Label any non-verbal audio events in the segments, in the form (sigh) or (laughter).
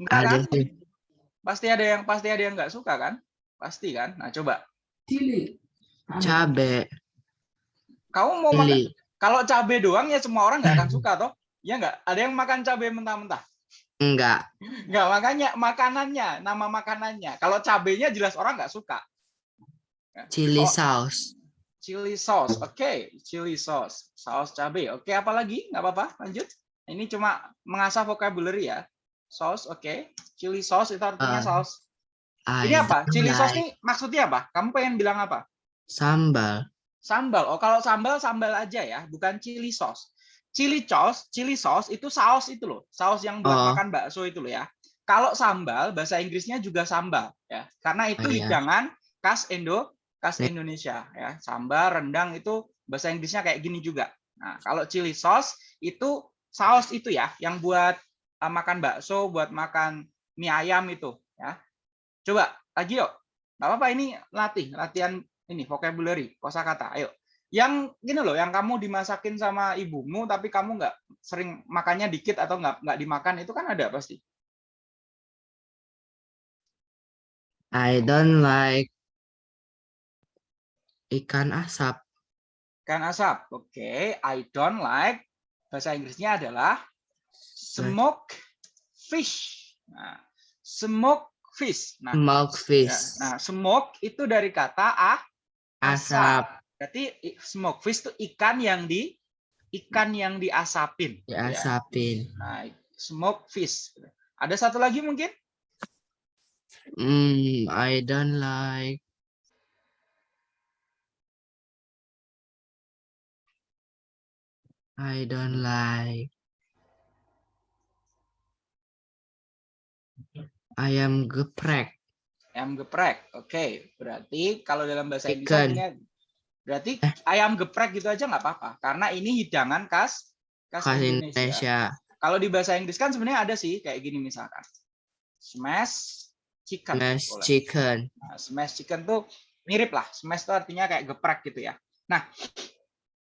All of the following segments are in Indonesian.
Enggak Ada kan? sih. Pasti ada yang pasti ada yang nggak suka kan? Pasti kan? Nah, coba. Cabe. Kamu mau makan Chili. kalau cabe doang ya semua orang nggak akan suka toh? Ya nggak? Ada yang makan cabe mentah-mentah? Enggak. Nggak, makanya makanannya, nama makanannya. Kalau cabenya jelas orang nggak suka. Chili Oh. sauce. Chili sauce, oke, chili sauce, saus cabe, oke, apa lagi? Nggak apa-apa, lanjut. Ini cuma mengasah vocabulary ya. Sauce, oke. Chili sauce itu artinya Ah, saus. I Ini apa? don't Chili sauce ini maksudnya apa? Kamu pengen bilang apa? Sambal. Sambal. Oh, kalau sambal sambal aja ya, bukan chili sauce. Chili sauce, chili sauce itu saus itu loh, saus yang buat Oh. makan bakso itu loh ya. Kalau sambal bahasa Inggrisnya juga sambal ya, karena itu Oh, iya. hidangan khas Indo, khas Ya. Indonesia ya. Sambal, rendang itu bahasa Inggrisnya kayak gini juga. Nah, kalau chili sauce itu saus itu ya, yang buat uh, makan bakso, buat makan mie ayam itu ya. Coba lagi yuk. Nggak apa-apa ini latih, latihan ini vocabulary, kosakata. Ayo. Yang gini loh, yang kamu dimasakin sama ibumu tapi kamu nggak sering makannya dikit atau nggak nggak dimakan itu kan ada pasti. I don't like ikan asap. Kan asap. Oke, I don't like bahasa Inggrisnya adalah smoke fish. Nah, smoke fish. Nah, Smoke ya, fish. nah smoke itu dari kata ah Asap. Berarti i- smoke fish itu ikan yang di ikan yang diasapin. gitu ya. Diasapin. Nah, smoke fish. Ada satu lagi mungkin? Hmm, I don't like I don't like ayam geprek. Ayam geprek. Oke, berarti kalau dalam bahasa Inggris Chicken. artinya berarti ayam geprek gitu aja nggak apa-apa karena ini hidangan khas khas, Khas Indonesia. Indonesia. Kalau di bahasa Inggris kan sebenarnya ada sih kayak gini misalkan. Smash chicken. Smash boleh. chicken. Nah, smash chicken tuh mirip lah. Smash itu artinya kayak geprek gitu ya. Nah,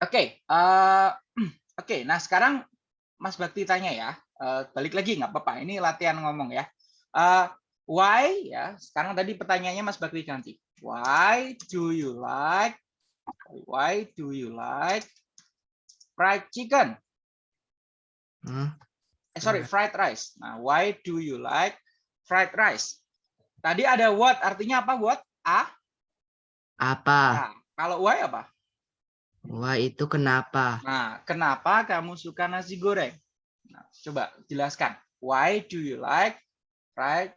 oke, eh, (clears throat) oke. Nah sekarang Mas Bakti tanya ya, eh, balik lagi nggak apa-apa. Ini latihan ngomong ya. Eh, why ya? Sekarang tadi pertanyaannya Mas Bakti ganti. Why do you like? Why do you like fried chicken? Hah? Eh sorry, Hmm. fried rice. Nah, why do you like fried rice? Tadi ada what, artinya apa? What? A? Apa? Nah, kalau why apa? Wah, itu kenapa? Nah, kenapa kamu suka nasi goreng? Nah, coba jelaskan. Why do you like fried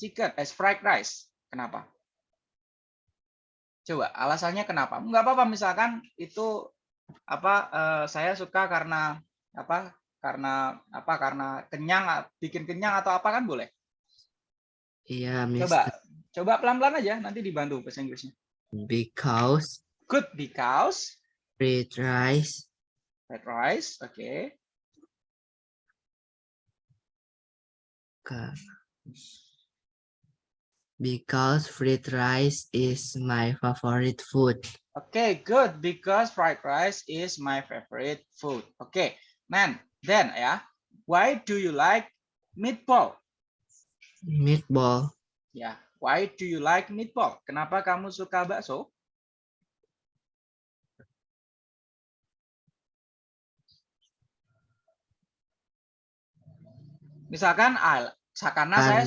chicken as fried rice? Kenapa? Coba alasannya kenapa? Enggak apa-apa misalkan itu apa eh, saya suka karena apa? Karena apa? Karena kenyang, bikin kenyang atau apa kan boleh. Iya, Coba Mister. coba pelan-pelan aja nanti dibantu bahasa Inggrisnya. Because Good because fried rice fried rice, oke. Ka- Because fried rice is my favorite food. Oke, good because fried rice is my favorite food. Oke, then then ya, why do you like meatball? Meatball. Ya, why do you like meatball? Kenapa kamu suka bakso? Misalkan al, karena saya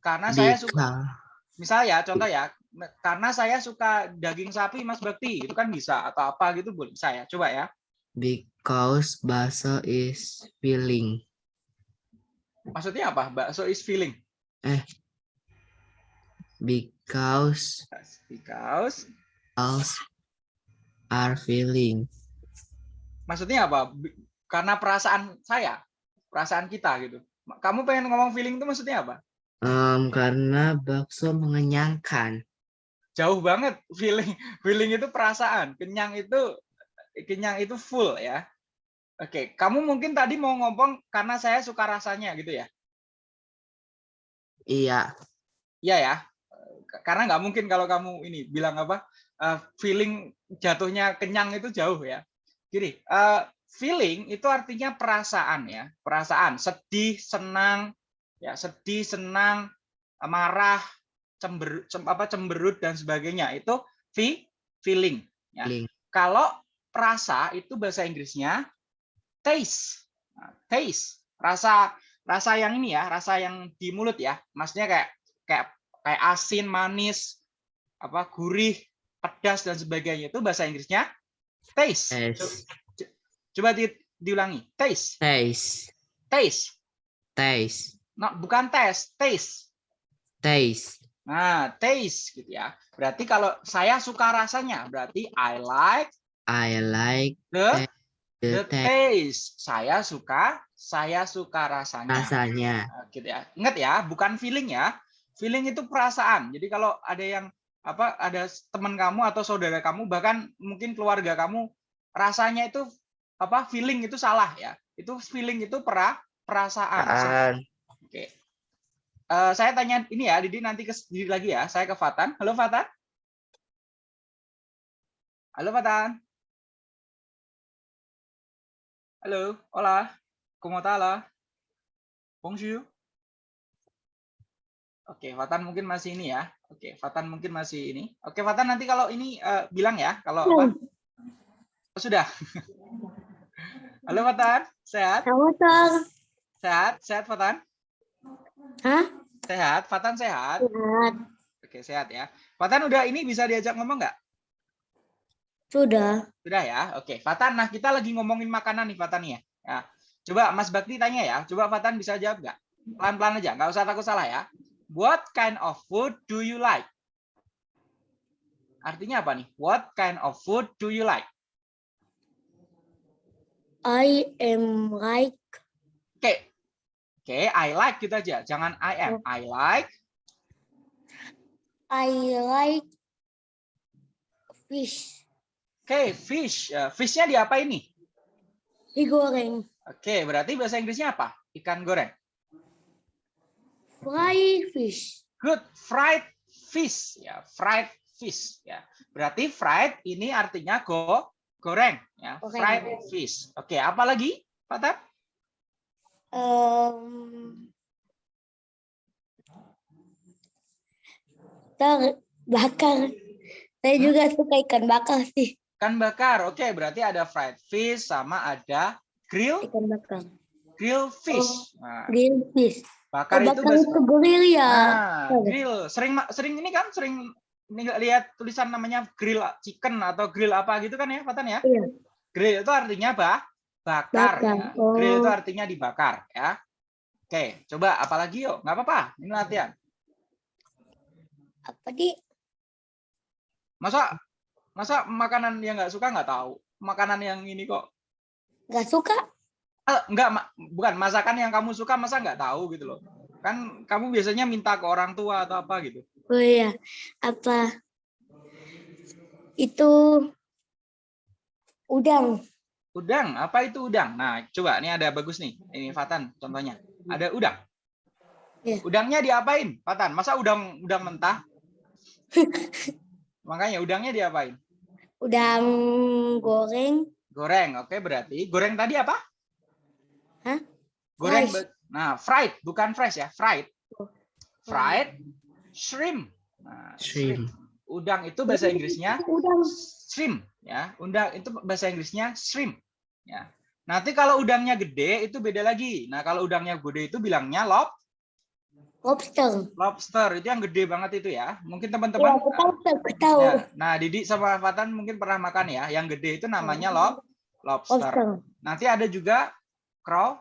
karena saya suka misal ya contoh ya karena saya suka daging sapi Mas Bakti itu kan bisa atau apa gitu boleh bisa ya coba ya. Because bakso is filling. maksudnya apa? Bakso is filling. Because because balls are filling. maksudnya apa? Karena perasaan saya perasaan kita gitu kamu pengen ngomong feeling itu maksudnya apa? Em, karena bakso mengenyangkan. jauh banget feeling feeling itu perasaan. Kenyang itu kenyang itu full ya. Oke kamu mungkin tadi mau ngomong karena saya suka rasanya gitu ya? Iya, Iya ya, karena nggak mungkin kalau kamu ini bilang apa eh, feeling jatuhnya kenyang itu jauh ya. Gini, eh, feeling itu artinya perasaan ya, perasaan sedih, senang, ya sedih, senang, marah, cember, cem, apa cemberut dan sebagainya itu fe, feeling. Ya. Feeling. Kalau rasa itu bahasa Inggrisnya taste. Nah, taste. Rasa rasa yang ini ya, rasa yang di mulut ya. Maksudnya kayak kayak kayak asin, manis, apa gurih, pedas dan sebagainya itu bahasa Inggrisnya taste. Taste. Coba di, diulangi. Taste. Taste. Taste. Taste. Nah, bukan tes, taste. Taste. Nah, taste gitu ya. Berarti kalau saya suka rasanya, berarti I like I like the the the taste. taste. Saya suka, saya suka rasanya. Rasanya. Nah, gitu ya. Ingat ya, bukan feeling ya. Feeling itu perasaan. Jadi kalau ada yang apa ada teman kamu atau saudara kamu bahkan mungkin keluarga kamu rasanya itu apa feeling itu salah ya. Itu feeling itu pera, perasaan. Oke. Eh, saya tanya ini ya, Didi nanti ke Didi lagi ya. Saya ke Fatan. Halo Fatan. Halo Fatan. Halo, hola. ¿Cómo está la? Bonjour. Oke, Fatan mungkin masih ini ya. Oke, Fatan mungkin masih ini. Oke, Fatan nanti kalau ini eh, bilang ya, kalau apa? Oh, sudah. (laughs) Halo Fatan, sehat? Tong. Sehat? Sehat Fatan? Hah? Sehat? Fatan sehat? Sehat. Oke, sehat ya. Fatan udah ini bisa diajak ngomong nggak? Sudah. Sudah ya. Oke, Fatan. Nah, kita lagi ngomongin makanan nih, Fatan ya. Ya. Coba Mas Bakti tanya ya. Coba Fatan bisa jawab nggak? Pelan-pelan aja, nggak usah takut salah ya. What kind of food do you like? Artinya apa nih? What kind of food do you like? I am like Oke. Oke, I like gitu aja. Jangan I am. I like I like fish. Oke, fish. Eh, Fishnya diapain nih? Digoreng. Oke, berarti bahasa Inggrisnya apa? Ikan goreng. Fry fish. Good, fried fish ya, fried fish ya. Berarti fried ini artinya go goreng ya, Goreng. fried fish. Oke, apa lagi, Pak Tat? Um, ter bakar. Saya Hmm? juga suka ikan bakar sih. Ikan bakar. Oke, berarti ada fried fish sama ada grill Ikan bakar. grill fish. Nah, Grill fish. bakar Oh, itu bakar bahasa itu grill ya. Nah, Oh. grill. Sering sering ini kan sering ini nggak lihat tulisan namanya grill chicken atau grill apa gitu kan ya, Fatan ya? Iya. Grill itu artinya apa? Bakar. Bakar. ya. Grill itu artinya dibakar ya. Oke, coba apalagi yuk, nggak apa-apa. Ini latihan. Apa di? Masa masa makanan yang nggak suka nggak tahu. Makanan yang ini kok Gak suka? Ah, nggak ma- bukan masakan yang kamu suka masa nggak tahu gitu loh. Kan kamu biasanya minta ke orang tua atau apa gitu. Oh iya. Apa? Itu udang. Udang, apa itu udang? Nah, coba ini ada bagus nih. Ini Fatan contohnya. Ada udang. Iya. Udangnya diapain, Fatan? Masa udang udang mentah? (laughs) Makanya udangnya diapain? Udang goreng. Goreng. Oke, berarti goreng tadi apa? Hah? Goreng. Be- Nah, fried, bukan fresh ya, fried. Oh. Fried shrimp. Nah, Shrimp. Udang itu bahasa Inggrisnya Udang. shrimp ya. Udang itu bahasa Inggrisnya shrimp ya. Nanti kalau udangnya gede itu beda lagi. Nah, kalau udangnya gede itu bilangnya lob Lobster. lobster. Itu yang gede banget itu ya. Mungkin teman-teman tahu, aku tahu. ya. Nah, Didi sama Fatan mungkin pernah makan ya. Yang gede itu namanya lob lobster. Lobster. Nanti ada juga crow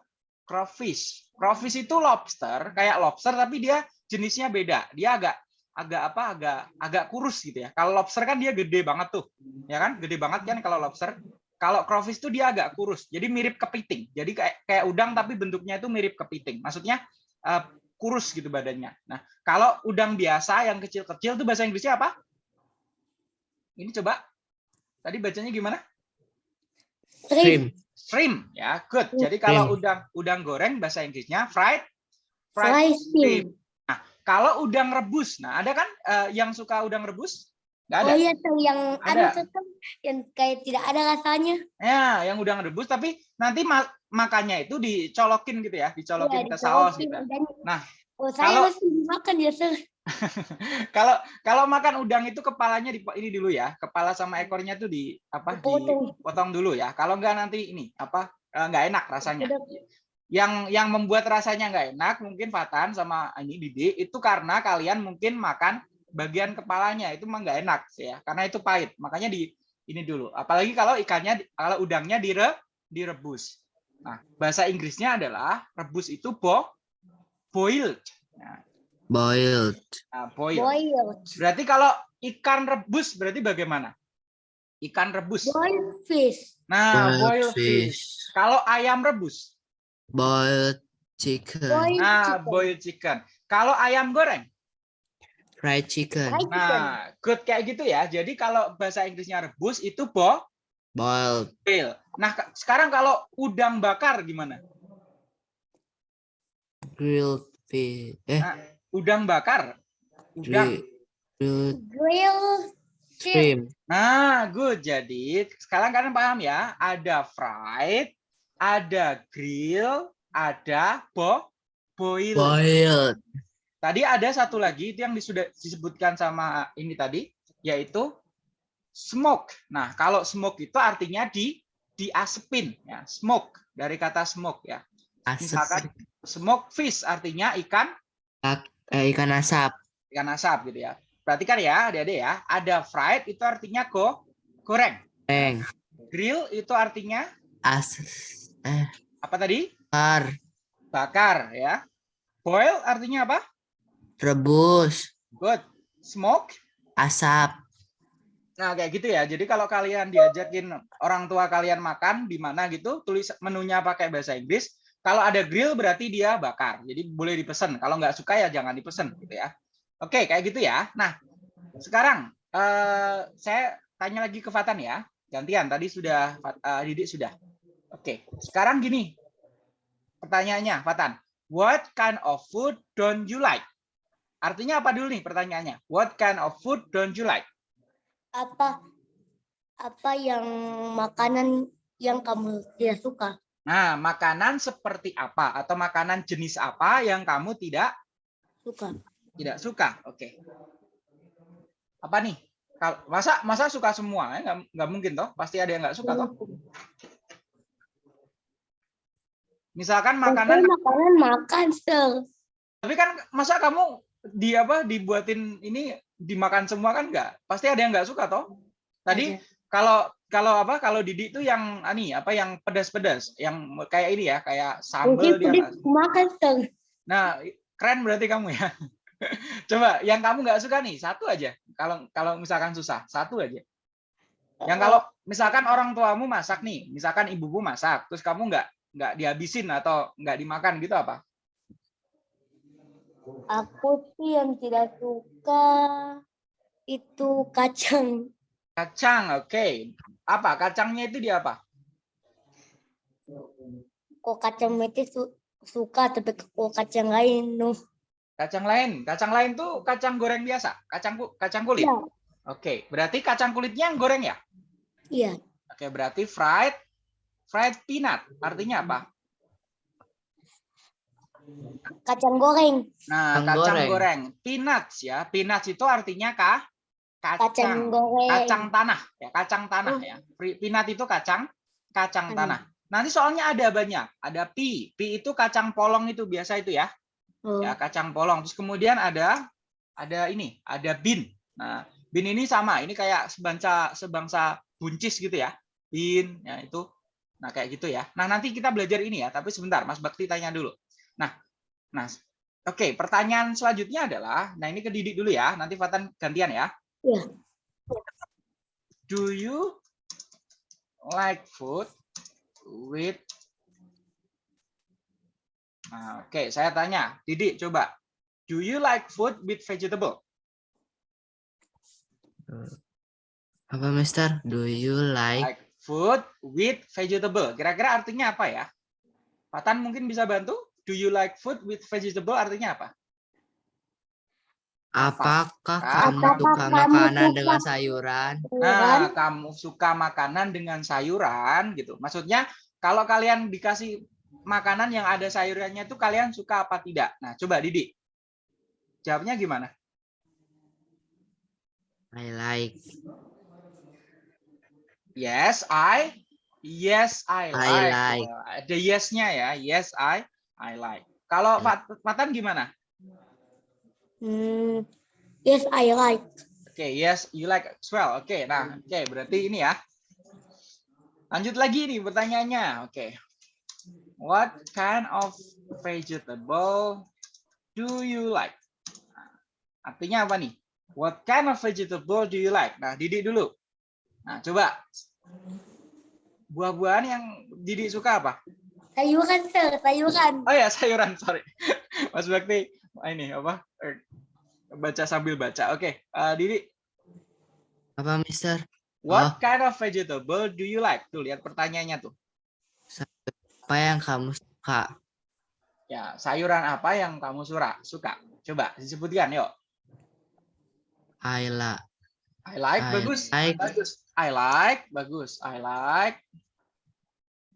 crawfish. Crawfish itu lobster, kayak lobster tapi dia jenisnya beda. Dia agak agak apa? agak agak kurus gitu ya. Kalau lobster kan dia gede banget tuh. Ya kan? Gede banget kan kalau lobster. Kalau crawfish tuh dia agak kurus. Jadi mirip kepiting. Jadi kayak kayak udang tapi bentuknya itu mirip kepiting. Maksudnya eh, kurus gitu badannya. Nah, kalau udang biasa yang kecil-kecil tuh bahasa Inggrisnya apa? Ini coba. Tadi bacanya gimana? Shrimp. Shrimp. Ya, good. Jadi kalau udang udang goreng bahasa Inggrisnya fried Fry fried shrimp. Kalau udang rebus, nah ada kan eh, yang suka udang rebus? Nggak ada. Oh iya tuh yang Ada. ada tuh yang kayak tidak ada rasanya. Ya, yang udang rebus tapi nanti ma- makannya itu dicolokin gitu ya, dicolokin Iya, ke saus gitu. udangnya. Nah, oh, saya kalau- mesti dimakan ya, Sir. (laughs) Kalau kalau makan udang itu kepalanya di ini dulu ya, kepala sama ekornya tuh di apa Dipotong. dipotong dulu ya. Kalau enggak nanti ini apa eh, nggak enak rasanya. Yang yang membuat rasanya nggak enak mungkin Fatan sama ini Didi itu karena kalian mungkin makan bagian kepalanya itu mah nggak enak sih ya, karena itu pahit. Makanya di ini dulu. Apalagi kalau ikannya kalau udangnya dire direbus. Nah, bahasa Inggrisnya adalah rebus itu bo boiled. Nah, Boiled. nah, boiled. Boiled. Berarti kalau ikan rebus berarti bagaimana? Ikan rebus. Boiled fish. Nah, Boiled boiled fish. fish. Kalau ayam rebus. Boiled chicken. Boiled Nah, chicken. boiled chicken. Kalau ayam goreng. Fried chicken. Fried chicken. Nah, good kayak gitu ya. Jadi kalau bahasa Inggrisnya rebus itu bo Boiled. boil. Nah, sekarang kalau udang bakar gimana? Grilled fish. Eh, Nah, udang bakar. Udang. gri- grilled Grilled shrimp. Nah, good. Jadi sekarang kalian paham ya, ada fried, ada grill, ada bo boil. Boiled. Tadi ada satu lagi itu yang sudah disebutkan sama ini tadi, yaitu smoke. Nah, kalau smoke itu artinya di diasepin ya, smoke dari kata smoke ya. Misalkan smoke fish artinya ikan Eh, ikan asap. ikan asap gitu ya. Perhatikan ya, adik-adik ya, ada fried itu artinya go goreng. Goreng. Grill itu artinya As. Eh, apa tadi? bakar. Bakar ya. Boil artinya apa? Rebus. Good. Smoke Asap. Nah, kayak gitu ya. Jadi kalau kalian diajakin orang tua kalian makan di mana gitu, tulis menunya pakai bahasa Inggris. Kalau ada grill berarti dia bakar. Jadi boleh dipesan. Kalau nggak suka ya jangan dipesan gitu ya. Oke, kayak gitu ya. Nah, sekarang eh, saya tanya lagi ke Fatan ya. Gantian. Tadi sudah eh, Didik sudah. Oke, sekarang gini. Pertanyaannya, Fatan. What kind of food don't you like? Artinya apa dulu nih pertanyaannya? What kind of food don't you like? Apa apa yang makanan yang kamu tidak suka? Nah, makanan seperti apa atau makanan jenis apa yang kamu tidak Suka. tidak suka? Oke. Apa nih? Masa masa suka semua? Eh, Nggak, nggak mungkin toh. Pasti ada yang nggak suka toh. Misalkan Makanan makanan, makanan makan, Sir. tapi kan masa kamu di apa dibuatin ini dimakan semua kan nggak? Pasti ada yang nggak suka toh. Tadi Ada. kalau kalau apa kalau Didi itu yang ani apa yang pedas-pedas, yang kayak ini ya, kayak sambal dia makan, Sir. Nah, keren berarti kamu ya. (laughs) Coba yang kamu nggak suka nih, satu aja. Kalau kalau misalkan susah, satu aja. Yang kalau misalkan orang tuamu masak nih, misalkan ibumu masak, terus kamu nggak nggak dihabisin atau nggak dimakan gitu apa? Aku sih yang tidak suka itu kacang. Kacang, oke. Apa? Kacangnya itu dia apa? Kok kacang mete su- suka, tapi kok kacang lain, no. Kacang lain. Kacang lain tuh kacang goreng biasa, kacang ku- kacang kulit. Iya. Oke, berarti kacang kulitnya yang goreng ya? Iya. Oke, berarti fried fried peanut. Artinya apa? Kacang goreng. Nah, Kacang kacang goreng. goreng. Peanuts ya. Peanuts itu artinya kah? Kacang Kacang. goreng. Kacang tanah ya, kacang tanah Oh. ya. Peanut itu kacang kacang Hmm. tanah. Nanti soalnya ada banyak. Ada pi. Pi itu kacang polong itu biasa itu ya. Oh, Ya, kacang polong. Terus kemudian ada ada ini, ada bin. Nah, bin ini sama. Ini kayak sebangsa sebangsa buncis gitu ya. Bin ya itu. Nah, kayak gitu ya. Nah, nanti kita belajar ini ya, tapi sebentar Mas Bakti tanya dulu. Nah, nah Oke, pertanyaan selanjutnya adalah, nah ini ke Didik dulu ya, nanti Fatan gantian ya. Iya. Do you like food with Nah, Oke, saya tanya, Didik coba. Do you like food with vegetable? Apa, Mister? Do you like Like food with vegetable. Kira-kira artinya apa ya? Fatan mungkin bisa bantu? Do you like food with vegetable artinya apa? apakah Apakah kamu kamu suka makanan suka- dengan sayuran? Nah, kamu suka makanan dengan sayuran gitu. Maksudnya Kalau kalian dikasih makanan yang ada sayurannya itu kalian suka apa tidak? Nah, coba Didi. Jawabnya gimana? I like. Yes, I. Yes, I I like. like. Oh, Ada yes-nya ya. Yes, I. I like. Kalau Ya. Fat- Fatan gimana? Hmm, yes, I like. Oke, yes, you like as well. Oke, nah, oke, berarti ini ya. Lanjut lagi nih pertanyaannya. Oke. What kind of vegetable do you like? Nah, artinya apa nih? What kind of vegetable do you like? Nah, Didi dulu. Nah, coba. Buah-buahan yang Didi suka apa? Sayuran, sir, sayuran. Oh ya, sayuran, sorry. (laughs) Mas Bakti, ini apa? Eh, Baca sambil baca. Oke, eh, Didi, Apa, Mister? what kind of vegetable do you like? Tuh, lihat pertanyaannya tuh. Apa yang kamu suka? Ya, sayuran apa yang kamu suka? Suka. Coba disebutkan, yuk. I like. I like, I bagus. like. Bagus. I like, bagus. I like.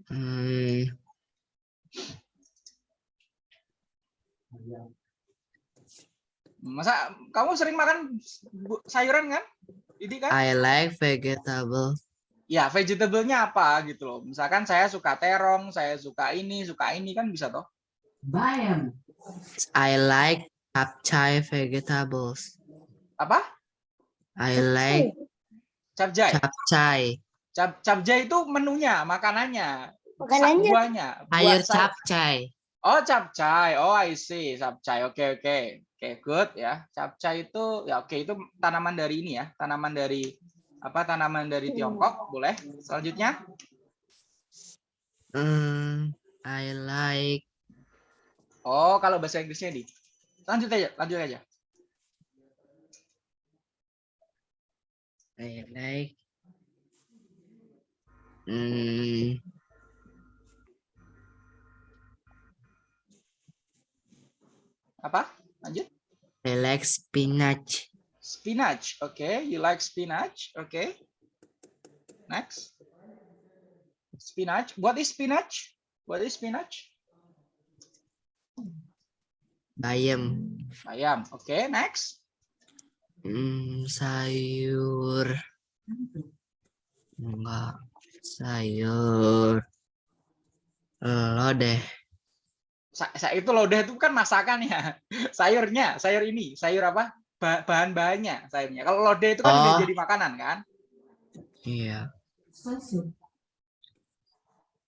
Hmm, Masa kamu sering makan sayuran kan? Ini kan? I like vegetable. Ya, vegetable-nya apa gitu loh. Misalkan saya suka terong, saya suka ini, suka ini kan bisa toh. I like capcay vegetables. Apa? I like Capjay. capcay. Cap capjay itu menunya, makanannya. Makanannya. Buahnya. Sayur say- capcay. Oh, capcay. Oh, I see. Capcay. Oke, oke. Oke, good ya. Capcay itu ya oke itu tanaman dari ini ya. Tanaman dari apa? Tanaman dari Tiongkok, boleh. Selanjutnya, Hmm, I like oh kalau bahasa Inggrisnya di. Lanjut aja, lanjut aja. I like hmm, Apa? Lanjut. I like spinach. Spinach. Oke, you like spinach. Oke. Next. Spinach. What is spinach? What is spinach? Bayam. Ayam. Oke, next. Hmm, sayur. Enggak. Sayur. Lodeh. Sa- sa- itu lodeh itu kan masakan ya. (laughs) Sayurnya, sayur ini, sayur apa? Ba- Bahan-bahannya sayurnya. Kalau lodeh itu kan Oh. jadi makanan kan? Iya.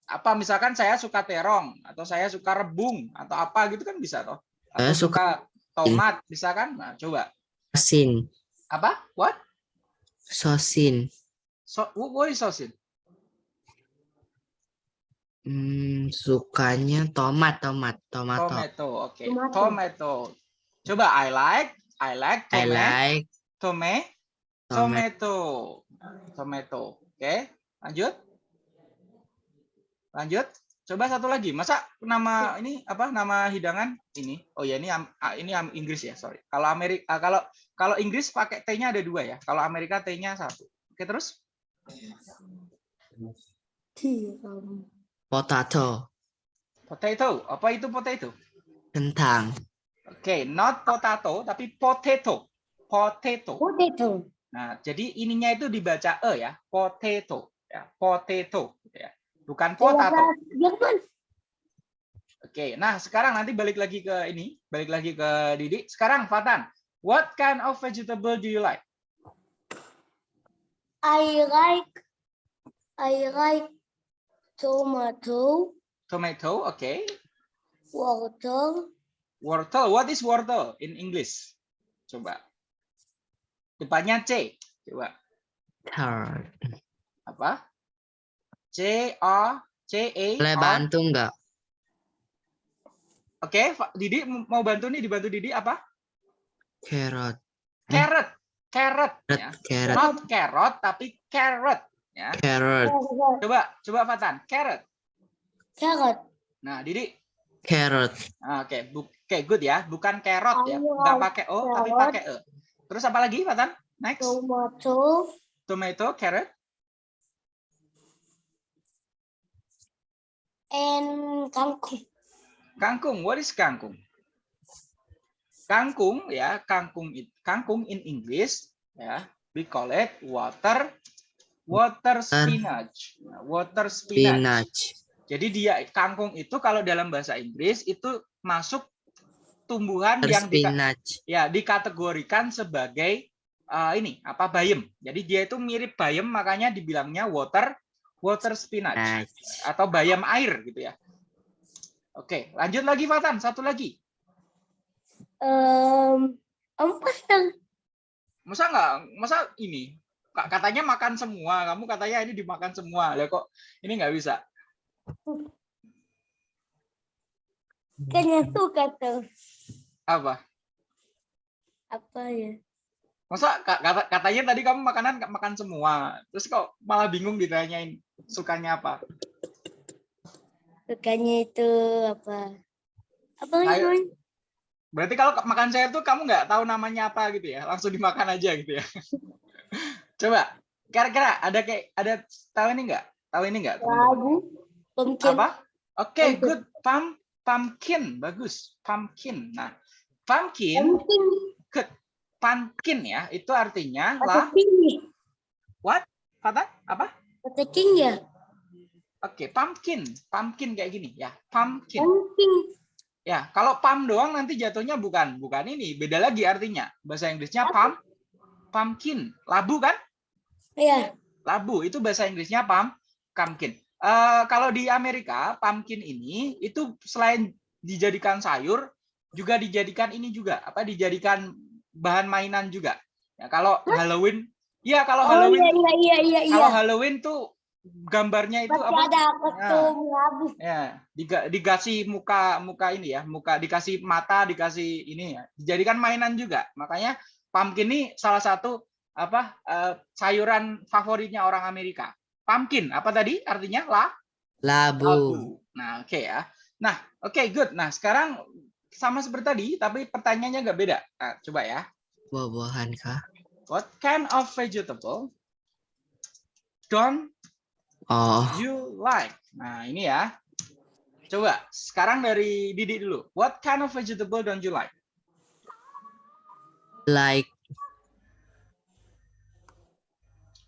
Apa misalkan saya suka terong atau saya suka rebung atau apa gitu kan bisa toh? Atau Saya suka suka tomat bisa kan? Nah, coba. Sosin. Apa? What? Sosin. So, what is sauce? Hmm, sukanya tomat, tomat, tomato. Tomato. Oke. Tomato. Tomato. Coba I like, I like I tomato. like Tome, tomat. tomato. Tomato. Oke, lanjut. Lanjut. Coba satu lagi. Masa nama ini apa nama hidangan ini? Oh ya ini ah, ini am- Inggris ya, sorry. Kalau Amerika kalau kalau Inggris pakai T-nya ada dua ya. Kalau Amerika T-nya satu. Oke, terus. Potato. potato. Apa itu potato? Kentang. Oke, not potato tapi potato. Potato. Potato. Nah, jadi ininya itu dibaca e ya, potato, ya, potato, ya. Bukan potato. Jerman. Oke, nah sekarang nanti balik lagi ke ini, balik lagi ke Didi. Sekarang Fatan, what kind of vegetable do you like? I like I like tomato, Tomato, oke. water, Wortel, what is wortel in English? Coba. Depannya C, coba. Carrot. Apa? C A C A. Boleh bantu nggak? Oke, Fa- Didi mau bantu nih, dibantu Didi apa? Carrot. Eh. Carrot, carrot, Carrot. ya. Carrot. Not carrot, tapi carrot. Ya. Carrot. Coba, coba Fatan, carrot. carrot, Nah, Didi, Carrot. Ah, Oke, bu- oke, good ya. Bukan carrot ya, Ayo, nggak pakai o, tapi carrot. pakai e. Terus apa lagi, Fatan? Next, tomato, tomato, carrot, and kangkung. Kangkung, what is kangkung? Kangkung ya, kangkung it- kangkung in English ya, we call it water water spinach. Nah, Water spinach. Spinach. Jadi dia kangkung itu kalau dalam bahasa Inggris itu masuk tumbuhan yang dika- Spinach. ya dikategorikan sebagai uh, ini apa bayem. Jadi dia itu mirip bayem makanya dibilangnya water water spinach Spinach. atau bayam air gitu ya. Oke, lanjut lagi Fatan, satu lagi. Um, empat dong. Masa nggak, masa ini Ka- katanya makan semua, kamu katanya ini dimakan semua. Lah kok ini nggak bisa? Kayaknya suka tuh. Apa? Apa ya? Masa ka- kata- katanya tadi kamu makanan makan semua, terus kok malah bingung ditanyain sukanya apa? Sukanya itu apa? Apa namanya? Berarti kalau makan saya tuh kamu nggak tahu namanya apa gitu ya, langsung dimakan aja gitu ya. (laughs) Coba, kira-kira ada kayak ada tahu ini nggak? Tahu ini nggak? Pumpkin. Apa? Oke, Pumpkin. good. Pump, pumpkin, bagus. Pumpkin. Nah, pumpkin, Pumpkin. pumpkin ya, itu artinya lah. ya? Kata apa? Atau king ya? Oke, pumpkin, pumpkin kayak gini ya, pumpkin. Pumpkin. Ya, kalau pump doang nanti jatuhnya bukan, bukan ini, beda lagi artinya. Bahasa Inggrisnya pump, pumpkin, labu kan? Ya. Labu itu bahasa Inggrisnya pump, pumpkin. Eh, kalau di Amerika, pumpkin ini itu selain dijadikan sayur, juga dijadikan ini juga, apa? Dijadikan bahan mainan juga. Ya, kalau Halloween, ya kalau Oh Halloween, iya iya iya iya iya. kalau Halloween tuh gambarnya itu Masih apa? ada ketum labu. ya diga- dikasih muka muka ini ya muka dikasih mata dikasih ini ya dijadikan mainan juga makanya pumpkin ini salah satu apa eh, sayuran favoritnya orang Amerika pumpkin apa tadi artinya lah Labu. labu nah oke ya nah oke good nah sekarang sama seperti tadi tapi pertanyaannya agak beda Nah, coba ya Buah-buahan kah? What kind of vegetable don't Oh, you like? Nah, ini ya. Coba sekarang dari Didi dulu. What kind of vegetable don't you like? like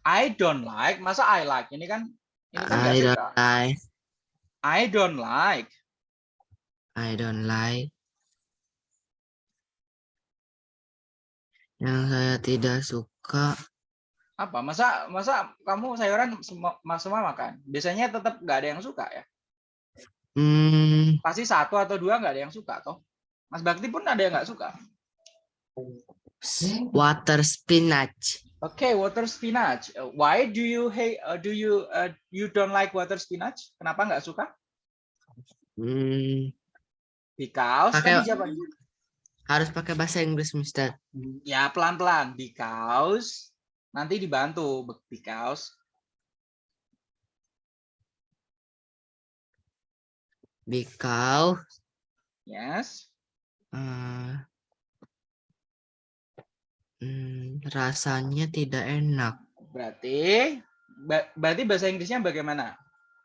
I don't like. Masa I like? Ini kan ini kan I don't like. I don't like. I don't like. Yang saya tidak suka. Apa? Masa masa kamu sayuran semua semua makan? Biasanya tetap nggak ada yang suka ya. Hmm, Pasti satu atau dua nggak ada yang suka toh. Mas Bakti pun ada yang nggak suka. water spinach. Oke, water spinach. Uh, Why do you hate? uh, do you uh, you don't like water spinach? Kenapa nggak suka? Hmm, Because Pakai- tadi siapa? Harus pakai bahasa Inggris, Mister. Ya pelan-pelan. Because nanti dibantu. Because Because yes. eh, hmm, rasanya tidak enak. Berarti berarti bahasa Inggrisnya bagaimana?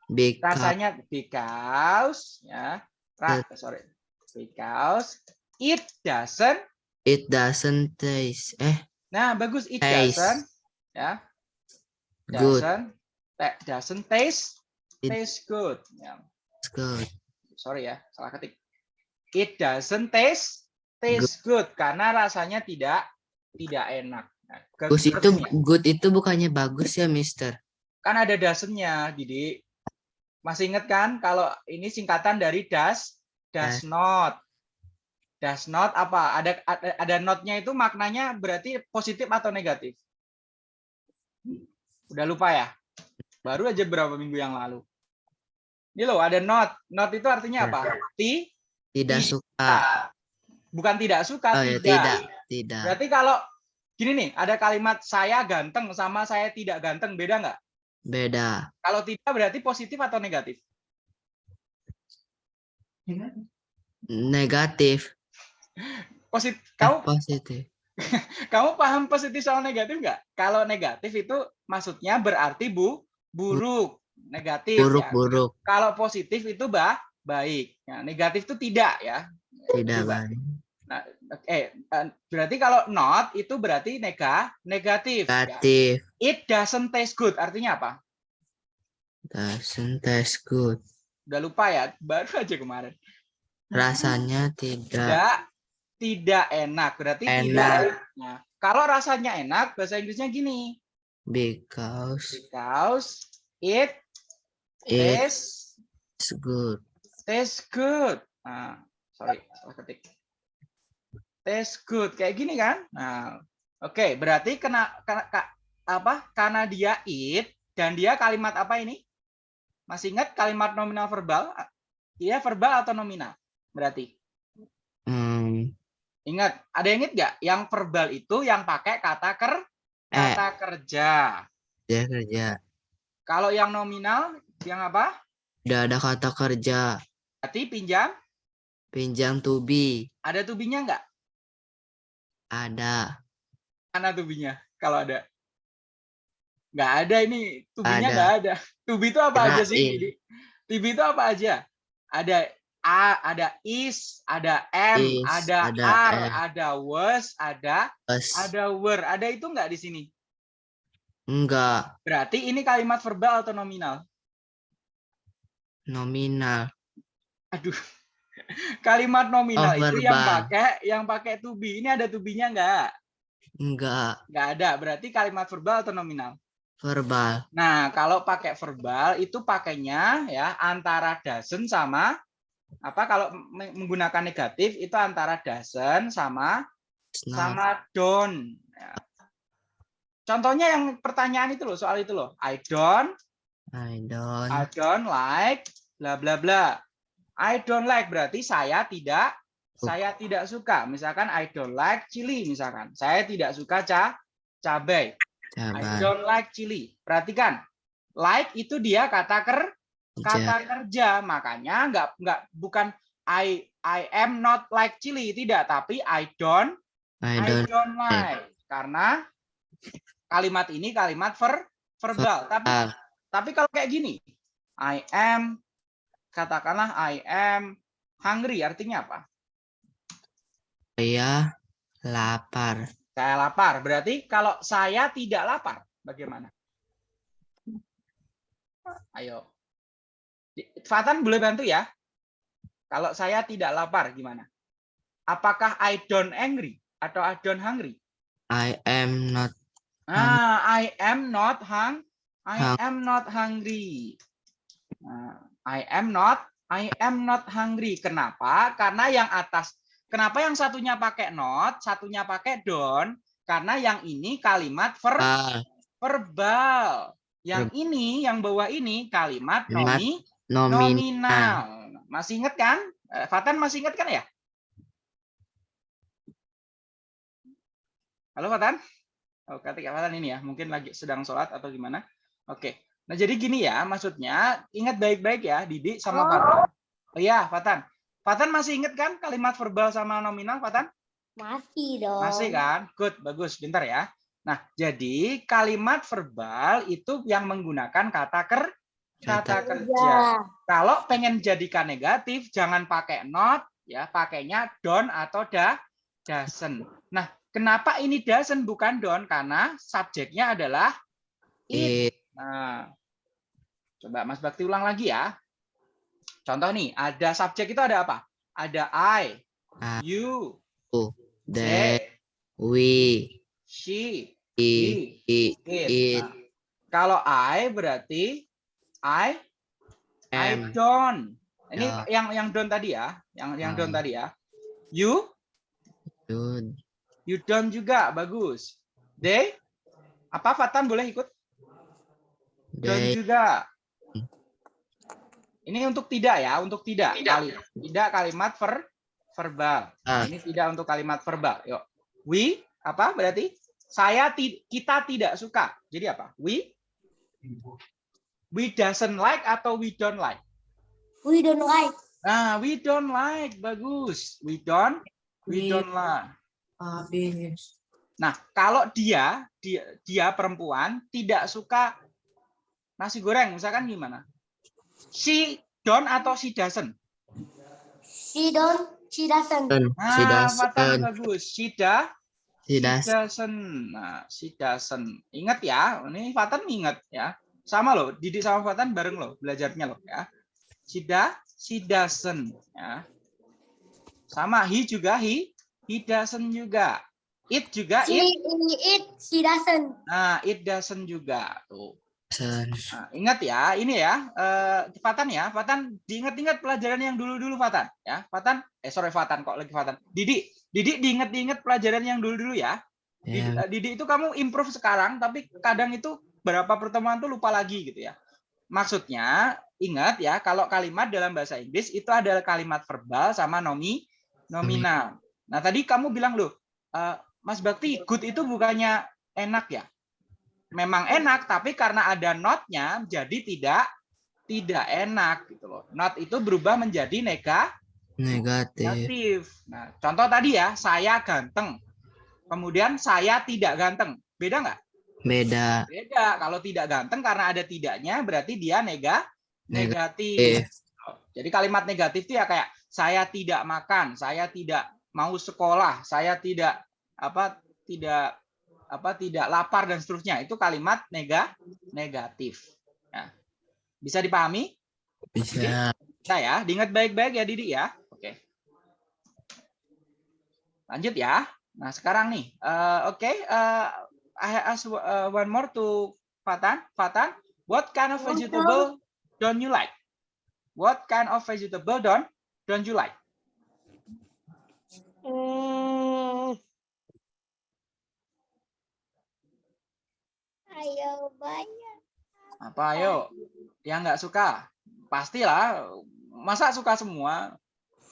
Because Rasanya because ya. Ra, sorry. Because it doesn't. it doesn't taste. Eh, Nah, bagus it Taste. doesn't ya. good. Doesn't ta- doesn't taste It- taste good. Ya, It's good. sorry ya, salah ketik. It doesn't taste taste good karena rasanya tidak tidak enak. Nah, Bagus itu good itu bukannya bagus ya, Mister? kan ada doesn't-nya, Didi. Masih ingat kan kalau ini singkatan dari does, does not. Does not apa? Ada ada, ada not-nya itu maknanya berarti positif atau negatif? Udah lupa ya? Baru aja berapa minggu yang lalu. Ini loh, ada not. Not itu artinya apa? Ti, Tidak suka. bukan tidak suka, Oh ya, tidak. tidak. Tidak. Berarti kalau gini nih, ada kalimat saya ganteng sama saya tidak ganteng, beda nggak? Beda. Kalau tidak berarti positif atau negatif? Negatif. Positif. Eh, Kamu positif. (laughs) kamu paham positif sama negatif nggak? Kalau negatif itu maksudnya berarti bu buruk. negatif. ya. Buruk-buruk. Kalau positif itu bah baik. Ya, negatif itu tidak ya. Tidak baik. Eh, eh, berarti kalau not itu berarti nega negatif. ya. Negatif. It doesn't taste good. Artinya apa? Doesn't taste good. Udah lupa ya, baru aja kemarin. Rasanya tidak Tidak tidak enak. Berarti Enak. tidak. Nah, kalau rasanya enak, bahasa Inggrisnya gini. because Because it it tastes is good. tastes good. Nah, sorry, salah ketik. Tastes good kayak gini kan? Nah, oke, berarti kena, kena ka- apa? Karena dia it dan dia kalimat apa ini? Masih ingat kalimat nominal verbal? Iya, verbal atau nominal? Berarti. Ingat, ada yang ingat nggak? Yang verbal itu yang pakai kata ker eh, kata kerja. dia kerja. Kalau yang nominal, yang apa? Tidak ada kata kerja. Berarti pinjam. Pinjam to be. Ada tubinya nggak? Ada. Mana tubinya? Kalau ada? Nggak ada ini. Tubinya Ada. nggak ada. Tubi itu apa aja sih? Didi? Tubi itu apa aja? Ada A, ada is, ada M, Is, ada, ada are, M. ada was, ada Plus. ada were. Ada itu nggak di sini? Enggak. Berarti ini kalimat verbal atau nominal? Nominal. Aduh. (laughs) Kalimat nominal Oh, itu yang pakai yang pakai to be. Ini ada to be-nya nggak? Enggak. Nggak ada. Berarti kalimat verbal atau nominal? Verbal. Nah, kalau pakai verbal itu pakainya ya antara doesn't sama apa kalau me- menggunakan negatif itu antara doesn't sama not. sama don't. Ya. Contohnya yang pertanyaan itu loh, soal itu loh. I don't I don't. I don't like bla bla bla. I don't like berarti saya tidak saya tidak suka. Misalkan I don't like chili misalkan. Saya tidak suka ca cabai. I Cabai. don't like chili. Perhatikan. Like itu dia kata ker kata kerja. Makanya nggak nggak bukan I I am not like chili tidak, tapi I don't I I don't. don't like. Karena kalimat ini kalimat ver, verbal. Tapi Ah, tapi kalau kayak gini, I am, katakanlah I am hungry, artinya apa? saya lapar. Saya lapar. Berarti kalau saya tidak lapar, bagaimana? Ayo. Fatan boleh bantu ya? Kalau saya tidak lapar, gimana? Apakah I don't angry atau I don't hungry? I am not. Ah, I am not hung. I Hung- am not hungry. Nah, I am not. I am not hungry. Kenapa? Karena yang atas. Kenapa yang satunya pakai not, satunya pakai don't? Karena yang ini kalimat ver, Ah, verbal. Yang ini, yang bawah ini Kalimat nomi, nominal. nominal. Masih ingat kan? Eh, Fatan masih ingat kan ya? Halo Fatan? Oh, ketika Fatan ini ya, mungkin lagi sedang sholat atau gimana? Oke. Nah, jadi gini ya, maksudnya ingat baik-baik ya, Didi sama Fatan. Oh iya, Fatan. Fatan masih ingat kan kalimat verbal sama nominal, Fatan? Masih dong. Masih kan? Good, bagus. Bentar ya. Nah, jadi kalimat verbal itu yang menggunakan kata ker kata kerja. Kalau pengen jadikan negatif, jangan pakai not, ya, pakainya don't atau da, doesn't. Nah, kenapa ini doesn't bukan don't? Karena subjeknya adalah it. Nah, coba Mas Bakti ulang lagi ya. Contoh nih, ada subjek itu ada apa? Ada I, I, you, They. they, We. she, He. It. Nah, kalau I berarti I I don't. Ini Ya. yang yang don't tadi ya, yang yang don't Ah. tadi ya. You Good. you don't juga bagus. They apa Fatan boleh ikut? Don't They. juga. Ini untuk tidak ya, untuk tidak. Kali, tidak kalimat ver, verbal. Ah. Ini tidak untuk kalimat verbal. Yuk. We apa berarti? Saya ti- kita tidak suka. Jadi apa? We we doesn't like atau we don't like? We don't like. Nah, we don't like. Bagus. We don't we We- don't like. Habis. Nah, kalau dia dia dia perempuan tidak suka nasi goreng misalkan gimana? She don't atau she doesn't? She don't, she doesn't. She Nah, Fatan doesn't. bagus. She da, She she does. doesn't. Nah, she doesn't. Ingat ya, ini Fatan ingat ya. Sama loh, Didik sama Fatan bareng loh belajarnya loh ya. She da, she doesn't ya. Sama he juga he, he doesn't juga. It juga She it. eat, she doesn't. Nah, it doesn't juga tuh. Nah, ingat ya, ini ya, eh, Fatan ya, Fatan diingat-ingat pelajaran yang dulu-dulu Fatan, ya, Fatan, eh sorry Fatan kok lagi Fatan, Didik, Didik diingat-ingat pelajaran yang dulu-dulu ya, Yeah. eh, Didik itu kamu improve sekarang, tapi kadang itu berapa pertemuan tuh lupa lagi gitu ya. Maksudnya, ingat ya, kalau kalimat dalam bahasa Inggris itu adalah kalimat verbal sama nomi, nominal. Nah tadi kamu bilang loh, eh, Mas Bakti, good itu bukannya enak ya? memang enak tapi karena ada notnya jadi tidak tidak enak gitu loh. Not itu berubah menjadi nega, Negative. negatif. Nah, contoh tadi ya, saya ganteng. Kemudian saya tidak ganteng. Beda nggak? Beda. Beda. Kalau tidak ganteng karena ada tidaknya berarti dia nega negatif. Negatif. Jadi kalimat negatif itu ya kayak saya tidak makan, saya tidak mau sekolah, saya tidak apa tidak apa tidak lapar dan seterusnya. Itu kalimat nega negatif. Ya. Bisa dipahami? Bisa. Bisa ya, diingat baik-baik ya Didi ya. Oke. Lanjut ya. Nah, sekarang nih, eh, oke, eh, I ask uh, one more to Fatan. Fatan, what kind of vegetable don't you like? What kind of vegetable don't don't you like? Hmm. Ayo banyak. Apa ayo? Yang nggak suka? Pastilah. Masa suka semua?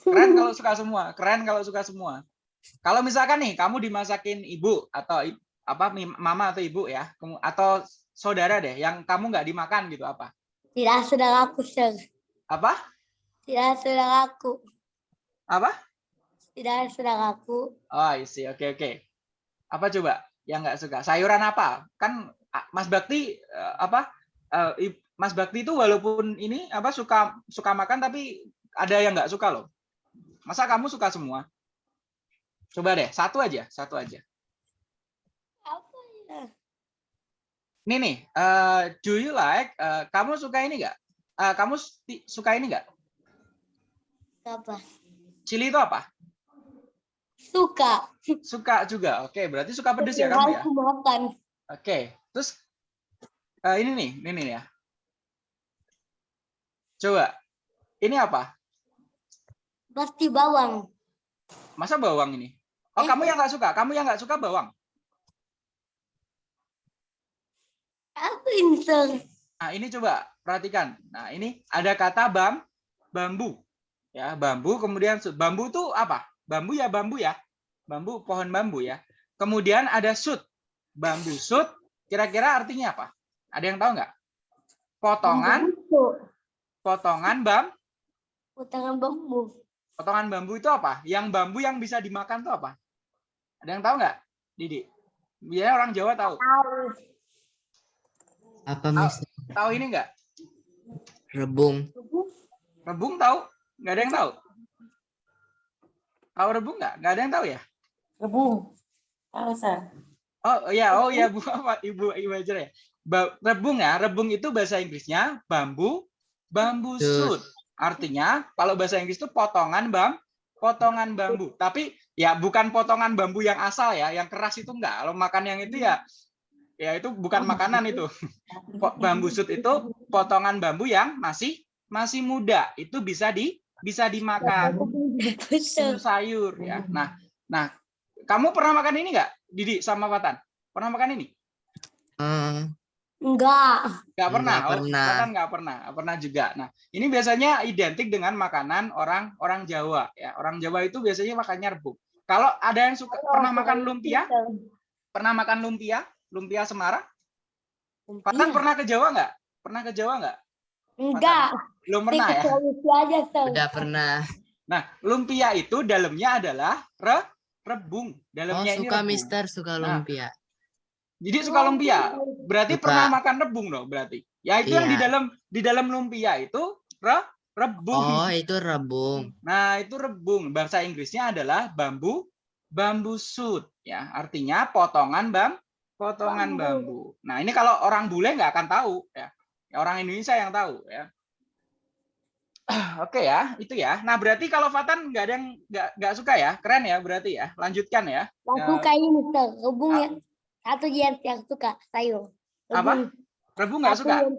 Keren kalau suka semua. Keren kalau suka semua. Kalau misalkan nih kamu dimasakin ibu atau apa mama atau ibu ya, atau saudara deh yang kamu nggak dimakan gitu apa? Tidak saudara aku, Sir. Apa? Tidak saudara aku. Apa? Tidak saudara aku. Oh, I see. Oke, oke. Apa coba yang nggak suka? Sayuran apa? Kan Mas Bakti eh, apa? i- Mas Bakti itu walaupun ini apa suka suka makan tapi ada yang nggak suka loh. Masa kamu suka semua? Coba deh, satu aja, satu aja. Apa ya? Ini nih, eh, do you like? eh, kamu suka ini nggak? Eh, kamu suka ini nggak? Apa? Chili itu apa? Suka. Suka juga. Oke, berarti suka pedes ya kamu ya? Makan. Oke, terus eh, ini nih, ini nih ya. Coba, ini apa? Pasti bawang. Masa bawang ini? Oh, Eh. kamu yang nggak suka? Kamu yang nggak suka bawang? Aku insert. Nah, ini coba perhatikan. Nah, ini ada kata bam, bambu. Ya, bambu. Kemudian bambu itu apa? Bambu ya bambu ya. Bambu, pohon bambu ya. Kemudian ada sud. Bambu sud. Kira-kira artinya apa? Ada yang tahu nggak? Potongan, potongan bam, Potongan bambu. potongan bambu itu apa? Yang bambu yang bisa dimakan itu apa? Ada yang tahu nggak, Didi? Biasanya orang Jawa tahu. Tahu. Apa. Mister? Tahu ini nggak? Rebung. Rebung tahu? Nggak ada yang tahu. Tahu rebung nggak? Nggak ada yang tahu ya? Rebung. Tahu. Oh ya, oh ya Bu (laughs) apa Ibu Ibu aja ya. Ba- rebung ya, rebung itu bahasa Inggrisnya bambu, bambu shoot. Artinya kalau bahasa Inggris itu potongan bam, potongan bambu. Tapi ya bukan potongan bambu yang asal ya, yang keras itu enggak. Kalau makan yang itu ya ya itu bukan makanan itu. Bambu shoot itu potongan bambu yang masih masih muda. Itu bisa di bisa dimakan sayur ya. Nah, nah, kamu pernah makan ini enggak? Didi sama Fatan? Pernah makan ini? Eh, Enggak. Nggak pernah. Nggak Oh, pernah. Fatan nggak pernah. Pernah juga. Nah, ini biasanya identik dengan makanan orang orang Jawa ya. Orang Jawa itu biasanya makannya rebung. Kalau ada yang suka pernah makan lumpia? Pernah makan lumpia? Lumpia Semarang? Fatan pernah ke Jawa nggak? Pernah ke Jawa nggak? Enggak. Belum pernah ya. Aja, Sir. udah pernah. Nah, lumpia itu dalamnya adalah re, rebung. Oh Dalamnya ini suka rebung. Mister suka Nah, lumpia. Jadi suka lumpia. berarti Suka. pernah makan rebung dong berarti. Ya itu yang di Iya. dalam di dalam lumpia itu re, rebung. Oh, itu rebung. Nah, itu rebung. Bahasa Inggrisnya adalah bambu bambu shoot ya. Artinya potongan bam potongan bambu. Nah, ini kalau orang bule nggak akan tahu ya. Ya, Orang Indonesia yang tahu ya. (clears throat) Oke ya, itu ya. Nah, berarti kalau Fatan nggak ada yang nggak nggak suka ya. Keren ya berarti ya. Lanjutkan ya. Yang Ya. suka ini Mister, rebung Ah. yang satu yang yang suka sayur. Apa? Rebung. Rebung nggak suka yang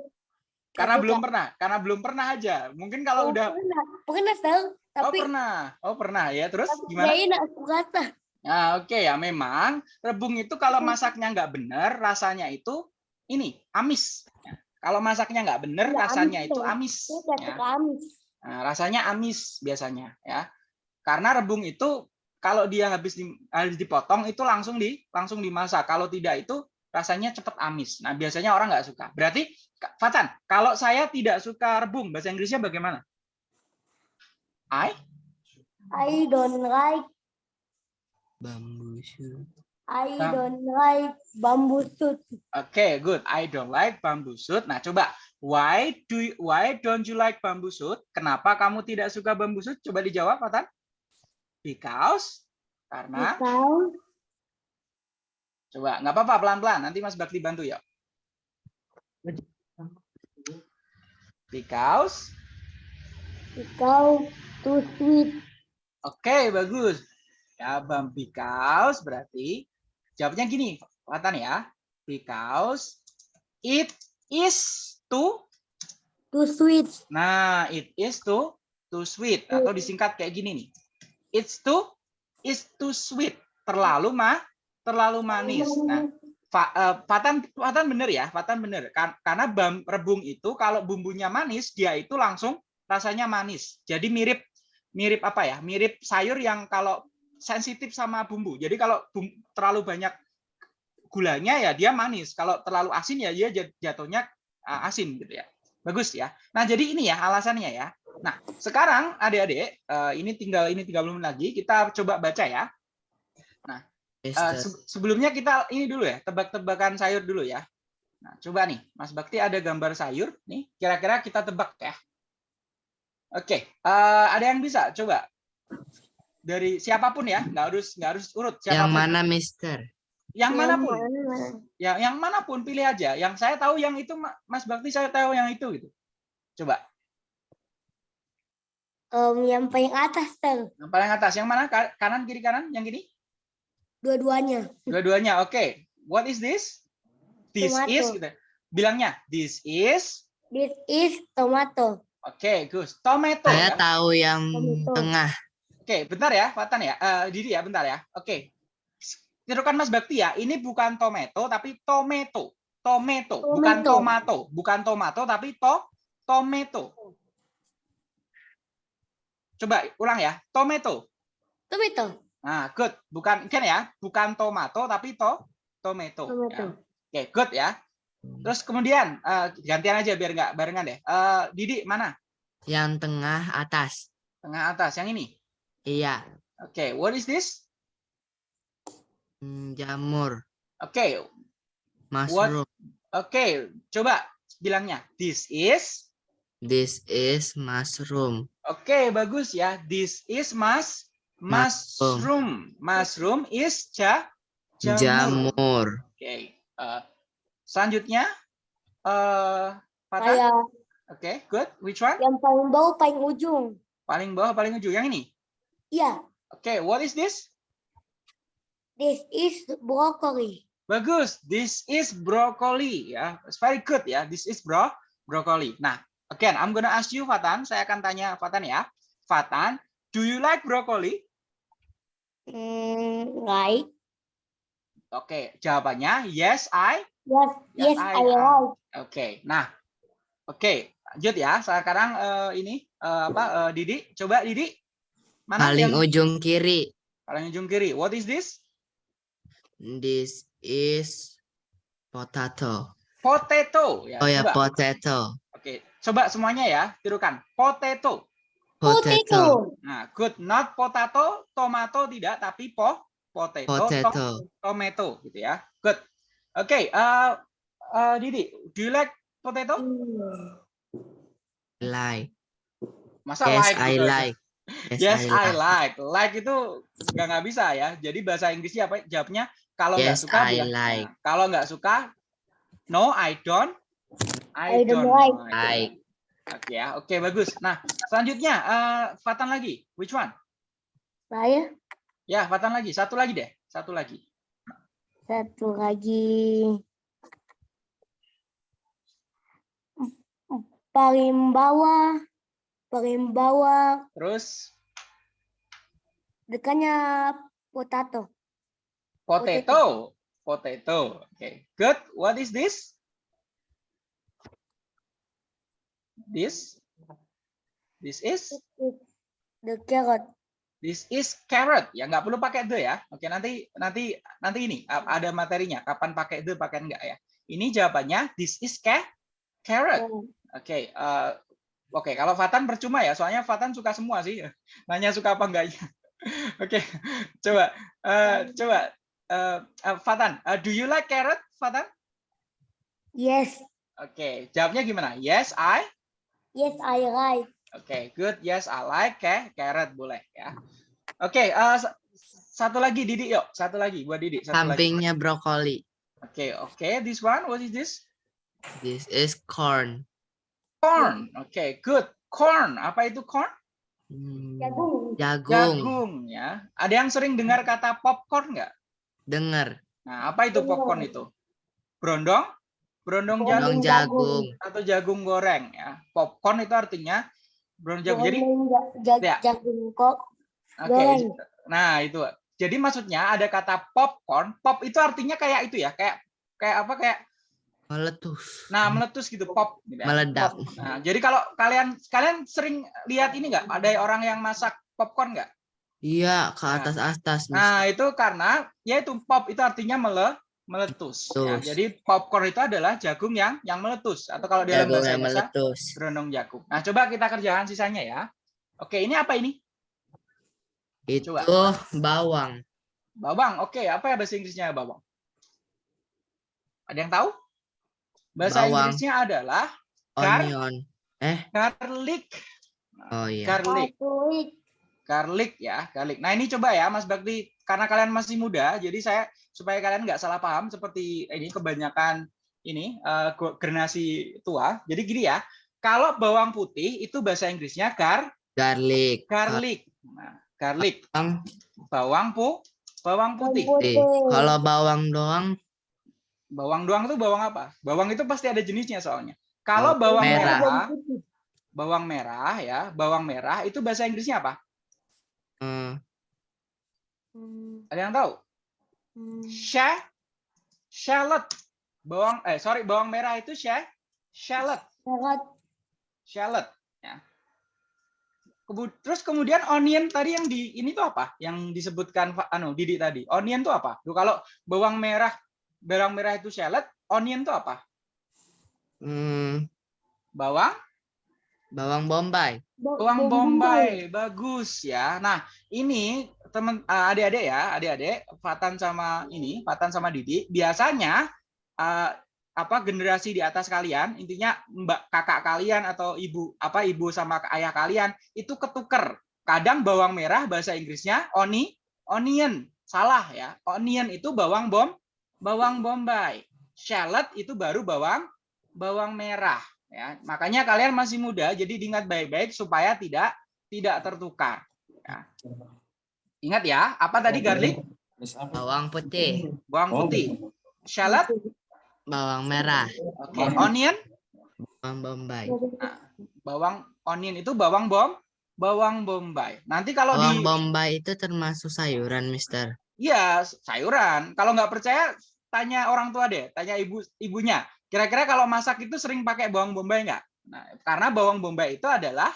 karena belum suka. pernah. Karena belum pernah aja. Mungkin kalau Oh, udah pernah, pernah tahu, Oh, tapi pernah. Oh, pernah ya. Terus tapi gimana? dia nak suka rasa. Nah, oke ya memang rebung itu kalau masaknya nggak benar rasanya itu ini amis. Ya. Kalau masaknya nggak benar Iya, amis rasanya itu tuh. amis. Tidak ya. amis. Nah, rasanya amis biasanya ya. Karena rebung itu kalau dia habis di, habis dipotong itu langsung di langsung dimasak. Kalau tidak itu rasanya cepet amis. Nah, biasanya orang nggak suka. Berarti Fatan, kalau saya tidak suka rebung, bahasa Inggrisnya bagaimana? I I don't like, Bambu shoot. I Bam- don't like bamboo shoot. Oke, good. I don't like bamboo shoot. Nah, coba why do you- why don't you like bamboo shoot? Kenapa kamu tidak suka bamboo shoot? Coba dijawab, Fatan. Because karena Because coba nggak apa-apa pelan-pelan. Nanti Mas Bakti bantu ya. Because because too sweet. Oke, bagus. Ya, Bang because berarti jawabnya gini, Fatan ya. Because it is too Too sweet. Nah, it is too too sweet atau disingkat kayak gini nih. It's too is too sweet. Terlalu mah terlalu manis. Nah, Fa, eh, Fatan Fatan bener ya, Fatan bener. Kan- Karena bam, rebung itu kalau bumbunya manis, dia itu langsung rasanya manis. Jadi mirip mirip apa ya? Mirip sayur yang kalau sensitif sama bumbu. Jadi kalau bum- terlalu banyak gulanya ya dia manis. Kalau terlalu asin ya dia jat- jatuhnya uh, asin gitu ya. Bagus ya. Nah, jadi ini ya alasannya ya. Nah, sekarang adik-adik, eh, ini tinggal ini 30 menit lagi, kita coba baca ya. Eh, Mister. se- sebelumnya kita ini dulu ya, tebak-tebakan sayur dulu ya. Nah, coba nih, Mas Bakti ada gambar sayur nih, kira-kira kita tebak ya. Oke, eh, ada yang bisa coba dari siapa pun ya, nggak harus nggak harus urut Yang siapa pun. mana, Mister? Yang mana pun, mana? yang yang mana pun pilih aja. Yang saya tahu yang itu Ma- Mas Bakti saya tahu yang itu gitu. Coba, Em, yang paling atas ter, yang paling atas, yang mana? Ka- Kanan, kiri, kanan, yang gini? dua-duanya. Dua-duanya, oke. What is this? This Tomato. is, gitu. bilangnya, this is, This is tomato. oke, Gus. Tomato. Saya ya? tahu yang Tomato. tengah. Oke, bentar ya, Fatan ya. Eh, Didi ya, bentar ya. Oke. Tirukan Mas Bakti ya, ini bukan tomato, tapi tomato. Tomato, bukan Tomato. tomato. Bukan tomato, tapi to tomato. Coba ulang ya, tomato. Tomato. Nah, good. Bukan kan ya, bukan tomato tapi to tomato. Tomato. Ya. Oke, good ya. Terus kemudian eh, gantian aja biar nggak barengan deh. Eh, Didi mana? Yang tengah atas. Tengah atas yang ini. Iya. Oke, what is this? Hmm, Jamur. Oke, Mushroom. oke. Coba bilangnya. This is. This is mushroom. Oke, bagus ya. This is mas mushroom. Mushroom is ja jamur. Jamur. Oke. eh, selanjutnya eh Fatan. Kayak Oke, good. Which one? yang paling bawah paling ujung. Paling bawah, paling ujung. Yang ini. Iya, Oke, what is this? this is broccoli. Bagus. This is broccoli ya. It's very good ya. This is bro broccoli. Nah, again, I'm gonna ask you Fatan. Saya akan tanya Fatan ya. Fatan, do you like broccoli? Hmm, right. Oke, jawabannya yes, I. Yes, Yes, yes, I I, am. like. Oke. Nah, oke, lanjut ya. Sekarang eh, ini eh, apa eh, Didi? Coba Didi. Mana Paling yang ujung kiri. paling ujung kiri? What is this? This is potato. Potato ya. Oh ya, coba. potato. Oke, coba semuanya ya, tirukan. Potato. Potato. Potato. Nah, good. Not potato, tomato tidak, tapi po, potato, to- Potato. tomato gitu ya. Good. Oke, eh, eh, Didi, do you like potato? Like. Masa Yes, like I gitu like. Yes, I like. Like itu nggak nggak bisa ya. Jadi bahasa Inggrisnya apa? Jawabnya kalau nggak Yes, suka I bilang- like. Nah, kalau nggak suka, no, I don't. I don't like. Like. Oke ya, oke bagus. Nah selanjutnya eh, Fatan lagi. Which one? Saya Ya Fatan lagi. Satu lagi deh. Satu lagi. satu lagi. Paling bawah, paling bawah Terus dekatnya potato. potato. Potato. Oke. Good. What is this? This. This is. The carrot. This is carrot. Ya nggak perlu pakai the ya. Oke nanti nanti nanti ini ada materinya. Kapan pakai the pakai enggak ya. Ini jawabannya this is ca carrot. Oke. eh, Oke kalau Fatan percuma ya. Soalnya Fatan suka semua sih. (laughs) Nanya suka apa enggaknya. (laughs) Oke. Coba eh, coba eh, eh, Fatan. eh, do you like carrot Fatan? Yes, Oke. Jawabnya gimana? Yes I. yes I like. Oke, good. Yes, I like ca- carrot boleh ya. Oke, eh, sa- satu lagi Didi yuk, satu lagi buat Didi. Satu lagi. Sampingnya brokoli. Oke, oke. This one, what is this? This is corn. Corn. Oke, good. Corn. Apa itu corn? Hmm, Jagung. Jagung. Jagung ya. Ada yang sering dengar kata popcorn nggak? Dengar. Nah, apa itu popcorn itu? Brondong? Brondong Dong jagung jagung. atau jagung goreng ya. Popcorn itu artinya brondong jagung. Jadi Ya. jagung kok. Oke. Nah, itu. Jadi maksudnya ada kata popcorn. Pop itu artinya kayak itu ya, kayak kayak apa kayak Meletus. nah meletus gitu pop gitu. Meledak. Pop. Nah, jadi kalau kalian kalian sering lihat ini nggak? Ada orang yang masak popcorn nggak? Iya, ke atas-atas. Miss. Nah, itu karena ya itu pop itu artinya mele meletus. Ya, jadi popcorn itu adalah jagung yang yang meletus atau kalau dalam bahasa Indonesia meletus. berondong jagung. Nah, coba kita kerjakan sisanya ya. Oke, ini apa ini? Itu Coba. bawang. Bawang. Oke, apa ya bahasa Inggrisnya bawang? Ada yang tahu? Bahasa Bawang. Inggrisnya adalah Gar- Onion. Eh, garlic. oh iya. Garlic. Katolik. Garlic ya, garlic. Nah, ini coba ya Mas Bakti karena kalian masih muda, jadi saya supaya kalian nggak salah paham seperti ini kebanyakan ini eh, go- generasi tua. Jadi gini ya, kalau bawang putih itu bahasa Inggrisnya gar Garlic. garlic. Nah, garlic. Bawang Bawang pu bawang putih. putih. Kalau bawang doang Bawang doang itu bawang apa? Bawang itu pasti ada jenisnya soalnya. Kalau Oh, bawang merah. merah, bawang merah ya, bawang merah itu bahasa Inggrisnya apa? eh, Hmm, Ada yang tahu? hmm. Sha shallot. Bawang eh sorry, bawang merah itu sha shallot, Carrot. shallot ya. Terus kemudian onion tadi yang di ini tuh apa? Yang disebutkan anu Didi tadi. Onion tuh apa? Tuh kalau bawang merah bawang merah itu shallot, onion tuh apa? hmm, Bawang bawang bombay. Bawang bombay, bagus ya. Nah, ini teman eh, adik-adik ya, adik-adik, Fatan sama ini, Fatan sama Didi, biasanya eh, apa generasi di atas kalian, intinya mbak kakak kalian atau ibu apa ibu sama ayah kalian itu ketuker. Kadang bawang merah bahasa Inggrisnya oni, onion. Salah ya. Onion itu bawang bom, bawang bombay. Shallot itu baru bawang bawang merah ya. Makanya kalian masih muda jadi diingat baik-baik supaya tidak tidak tertukar ya. Ingat ya, apa tadi garlic? Bawang putih. Bawang putih. Shallot, Bawang merah. oke. Onion, Bawang bombay. bawang onion itu bawang bom, bawang bombay. Nanti kalau Bawang di bombay itu termasuk sayuran, Mister. Iya, sayuran. Kalau nggak percaya, tanya orang tua deh, tanya ibu ibunya. Kira-kira kalau masak itu sering pakai bawang bombay nggak? Nah, karena bawang bombay itu adalah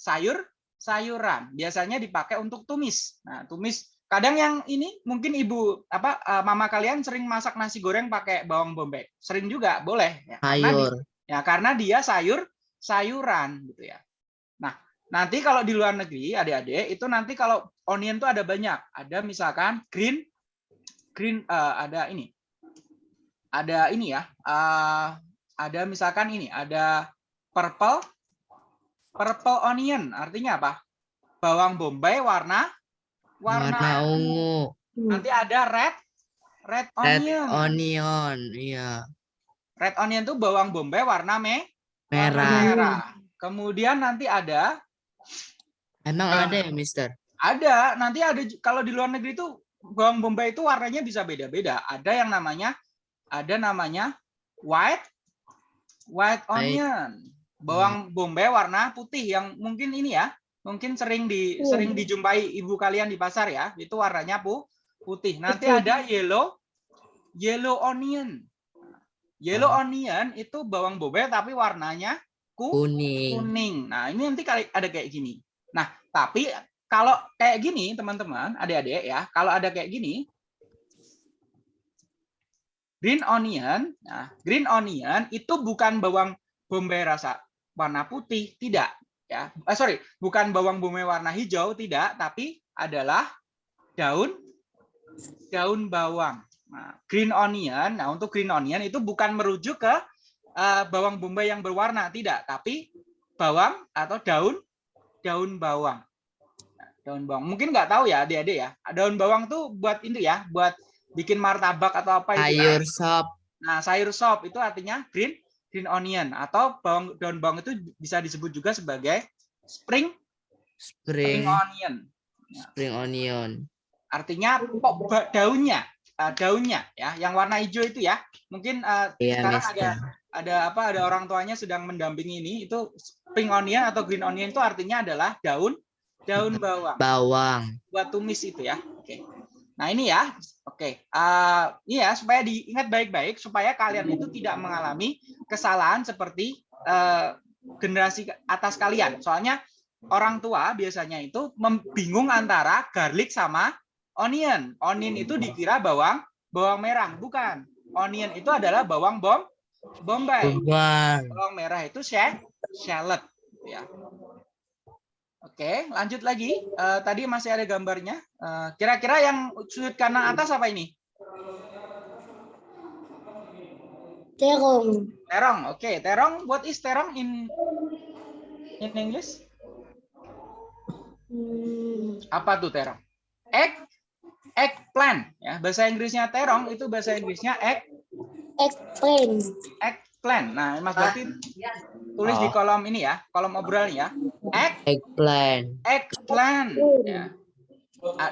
sayur sayuran. Biasanya dipakai untuk tumis. Nah, tumis kadang yang ini mungkin ibu apa eh, mama kalian sering masak nasi goreng pakai bawang bombay. Sering juga, boleh ya. Karena Sayur. Ya, karena dia sayur sayuran gitu ya. Nah, nanti kalau di luar negeri, adik-adik, itu nanti kalau onion tuh ada banyak. Ada misalkan green green eh, ada ini. Ada ini ya. eh, ada misalkan ini, ada purple purple onion artinya apa? Bawang bombay warna warna, Warna ungu. Nanti ada red red Red onion. onion. Iya. red onion tuh bawang bombay warna me warna Merah. merah. Kemudian nanti ada Emang Nah. ada ya, Mister? ada nanti ada kalau di luar negeri itu bawang bombay itu warnanya bisa beda-beda. Ada yang namanya ada namanya white white onion. Bawang bombay warna putih yang mungkin ini ya, mungkin sering di Hmm. sering dijumpai ibu kalian di pasar ya. Itu warnanya pu, putih. Nanti Betul. ada yellow yellow onion. Yellow Ah. onion itu bawang bombay tapi warnanya ku, Kuning. kuning. Nah, ini nanti kali ada kayak gini. Nah, tapi kalau kayak gini, teman-teman, adik-adik ya, kalau ada kayak gini, green onion, nah, green onion itu bukan bawang bombay rasa warna putih, tidak, ya. Eh, sorry, bukan bawang bombay warna hijau, tidak, tapi adalah daun daun bawang. Nah, green onion, nah untuk green onion itu bukan merujuk ke eh, bawang bombay yang berwarna, tidak, tapi bawang atau daun daun bawang. Nah, Daun bawang. Mungkin nggak tahu ya adik-adik ya. Daun bawang tuh buat itu ya, buat bikin martabak atau apa itu. kan. Sayur sop. Nah, sayur sop itu artinya green green onion atau bawang daun bawang itu bisa disebut juga sebagai spring spring Spring. onion. Spring onion. Artinya pok ba- daunnya, eh, daunnya ya, yang warna hijau itu ya. Mungkin eh, Iya, sekarang ada Mister. ada apa ada orang tuanya sedang mendampingi ini itu spring onion atau green onion itu artinya adalah daun daun bawang Bawang. buat tumis itu ya. Oke. Nah, ini ya. Oke. Eh, ini ya supaya diingat baik-baik supaya kalian itu tidak mengalami kesalahan seperti eh, generasi atas kalian. Soalnya orang tua biasanya itu membingung antara garlic sama onion. Onion itu dikira bawang bawang merah, bukan. Onion itu adalah bawang bom bombay. Bawang. Merah itu sha- shallot ya. Oke, lanjut lagi. Eh, tadi masih ada gambarnya. Eh, Kira-kira yang sudut kanan atas apa ini? Terong. Terong. Oke, terong. What is terong in in English? Hmm, Apa tuh terong? Egg eggplant ya. Bahasa Inggrisnya terong itu bahasa Inggrisnya egg eggplant. Eggplant. Nah, Mas Bakti tulis di Oh. kolom ini ya, kolom obrolan ya. Egg Eggplant. eggplant ya.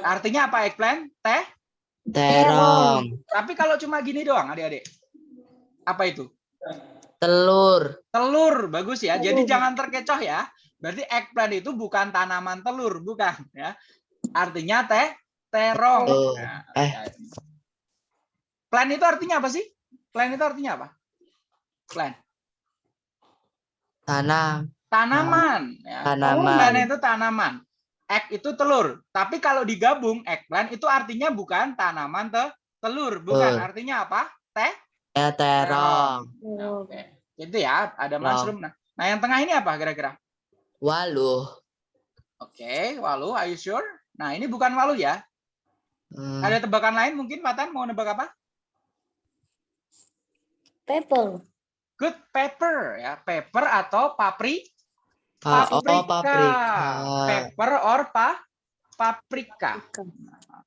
Artinya apa eggplant? Teh Terong. Tapi kalau cuma gini doang, adik-adik. Apa itu? Telur. Telur, bagus ya. Jadi jangan terkecoh ya. Berarti eggplant itu bukan tanaman telur, bukan ya. Artinya teh terong. Nah, eh. ya. Plant itu artinya apa sih? Plant itu artinya apa? Plant. Tanam. Tanaman. Ya. Tanaman. Plant itu tanaman. Egg itu telur. Tapi kalau digabung eggplant itu artinya bukan tanaman te telur, bukan. Telur. Artinya apa? Teh Ya terong. Oh, Oke. Itu ya, ada Wow. mushroom. Nah, nah yang tengah ini apa kira-kira? Waluh. Oke, walu, are you sure? Nah, ini bukan walu ya. Hmm, Ada tebakan lain mungkin, Patan? Mau nebak apa? Pepper. Good pepper ya. Pepper atau papri? pa- oh, Paprika. paprika. Pepper or pa? Paprika.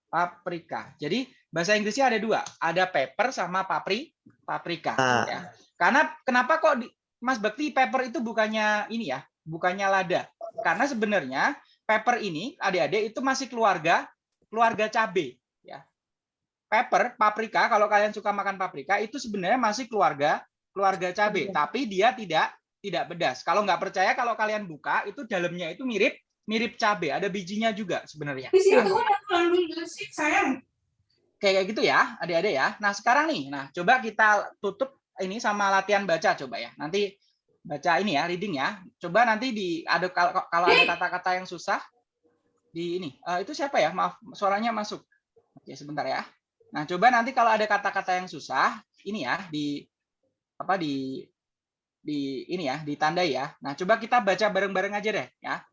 Paprika. Jadi bahasa Inggrisnya ada dua. Ada pepper sama papri, paprika. Ah. Ya. Karena kenapa kok di, Mas Bakti pepper itu bukannya ini ya, bukannya lada? Karena sebenarnya pepper ini adik-adik itu masih keluarga keluarga cabe ya. Pepper, paprika kalau kalian suka makan paprika itu sebenarnya masih keluarga keluarga cabe, tapi dia tidak tidak pedas. Kalau nggak percaya kalau kalian buka itu dalamnya itu mirip mirip cabe, ada bijinya juga sebenarnya. Di ya. situ ada kandung sih sayang. kayak gitu ya adik-adik ya nah sekarang nih nah coba kita tutup ini sama latihan baca coba ya nanti baca ini ya reading ya coba nanti di ada kalau kalau ada kata-kata yang susah di ini Eh, itu siapa ya maaf suaranya masuk oke sebentar ya nah coba nanti kalau ada kata-kata yang susah ini ya di apa di di ini ya ditandai ya nah coba kita baca bareng-bareng aja deh ya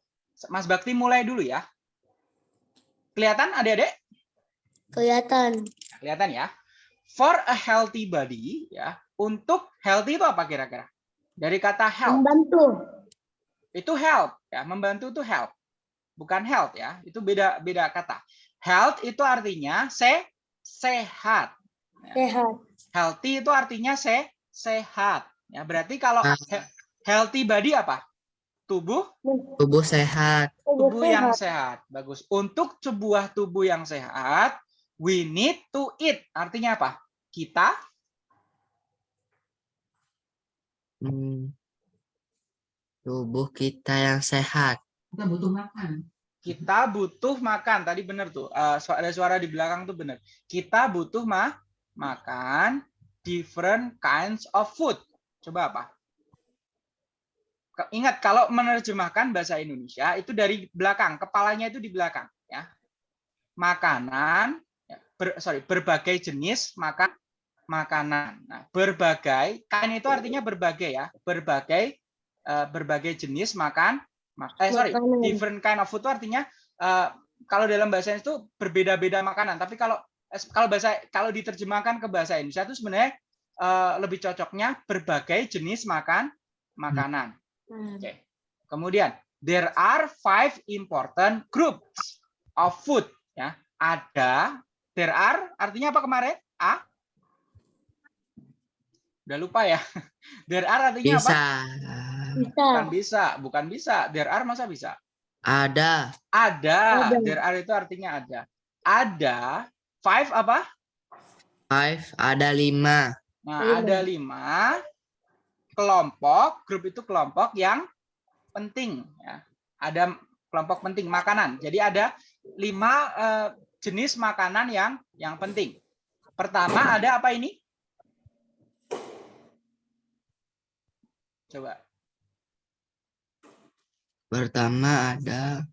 Mas Bakti mulai dulu ya kelihatan adik-adik Kelihatan. Kelihatan ya. for a healthy body ya. Untuk healthy itu apa kira-kira? Dari kata health. Membantu. Itu help ya, membantu itu help. Bukan health ya. Itu beda beda kata. Health itu artinya se sehat. Sehat. Healthy itu artinya se sehat. Ya, berarti kalau Ah. he- healthy body apa? Tubuh Tubuh sehat. tubuh yang sehat. sehat. Bagus. Untuk sebuah tubuh yang sehat, we need to eat. Artinya apa? Kita Hmm. Tubuh kita yang sehat. Kita butuh makan. kita butuh makan. Tadi benar tuh. eh, su- ada suara di belakang tuh benar. Kita butuh ma makan different kinds of food. Coba apa? Ingat kalau menerjemahkan bahasa Indonesia itu dari belakang, kepalanya itu di belakang ya. Makanan ya, ber- sorry, berbagai jenis makan makanan. Nah, berbagai kain itu artinya berbagai ya, berbagai eh, berbagai jenis makan mak- eh sorry, Makanan. different kind of food itu artinya eh, kalau dalam bahasa itu berbeda-beda makanan. Tapi kalau kalau bahasa kalau diterjemahkan ke bahasa Indonesia itu sebenarnya eh, lebih cocoknya berbagai jenis makan makanan. Hmm. Oke. Kemudian there are five important groups of food ya. Ada there are artinya apa kemarin? A? Udah lupa ya. (laughs) There are artinya apa? Bisa. Bisa. Bukan bisa, bukan bisa. There are masa bisa? Ada. Ada. Ada. There are itu artinya ada. Ada five apa? Five. Ada lima. Nah, Lima. ada lima kelompok, grup itu kelompok yang penting. Ya. Ada kelompok penting makanan. Jadi ada lima eh, jenis makanan yang yang penting. Pertama ada apa ini? Coba. Pertama ada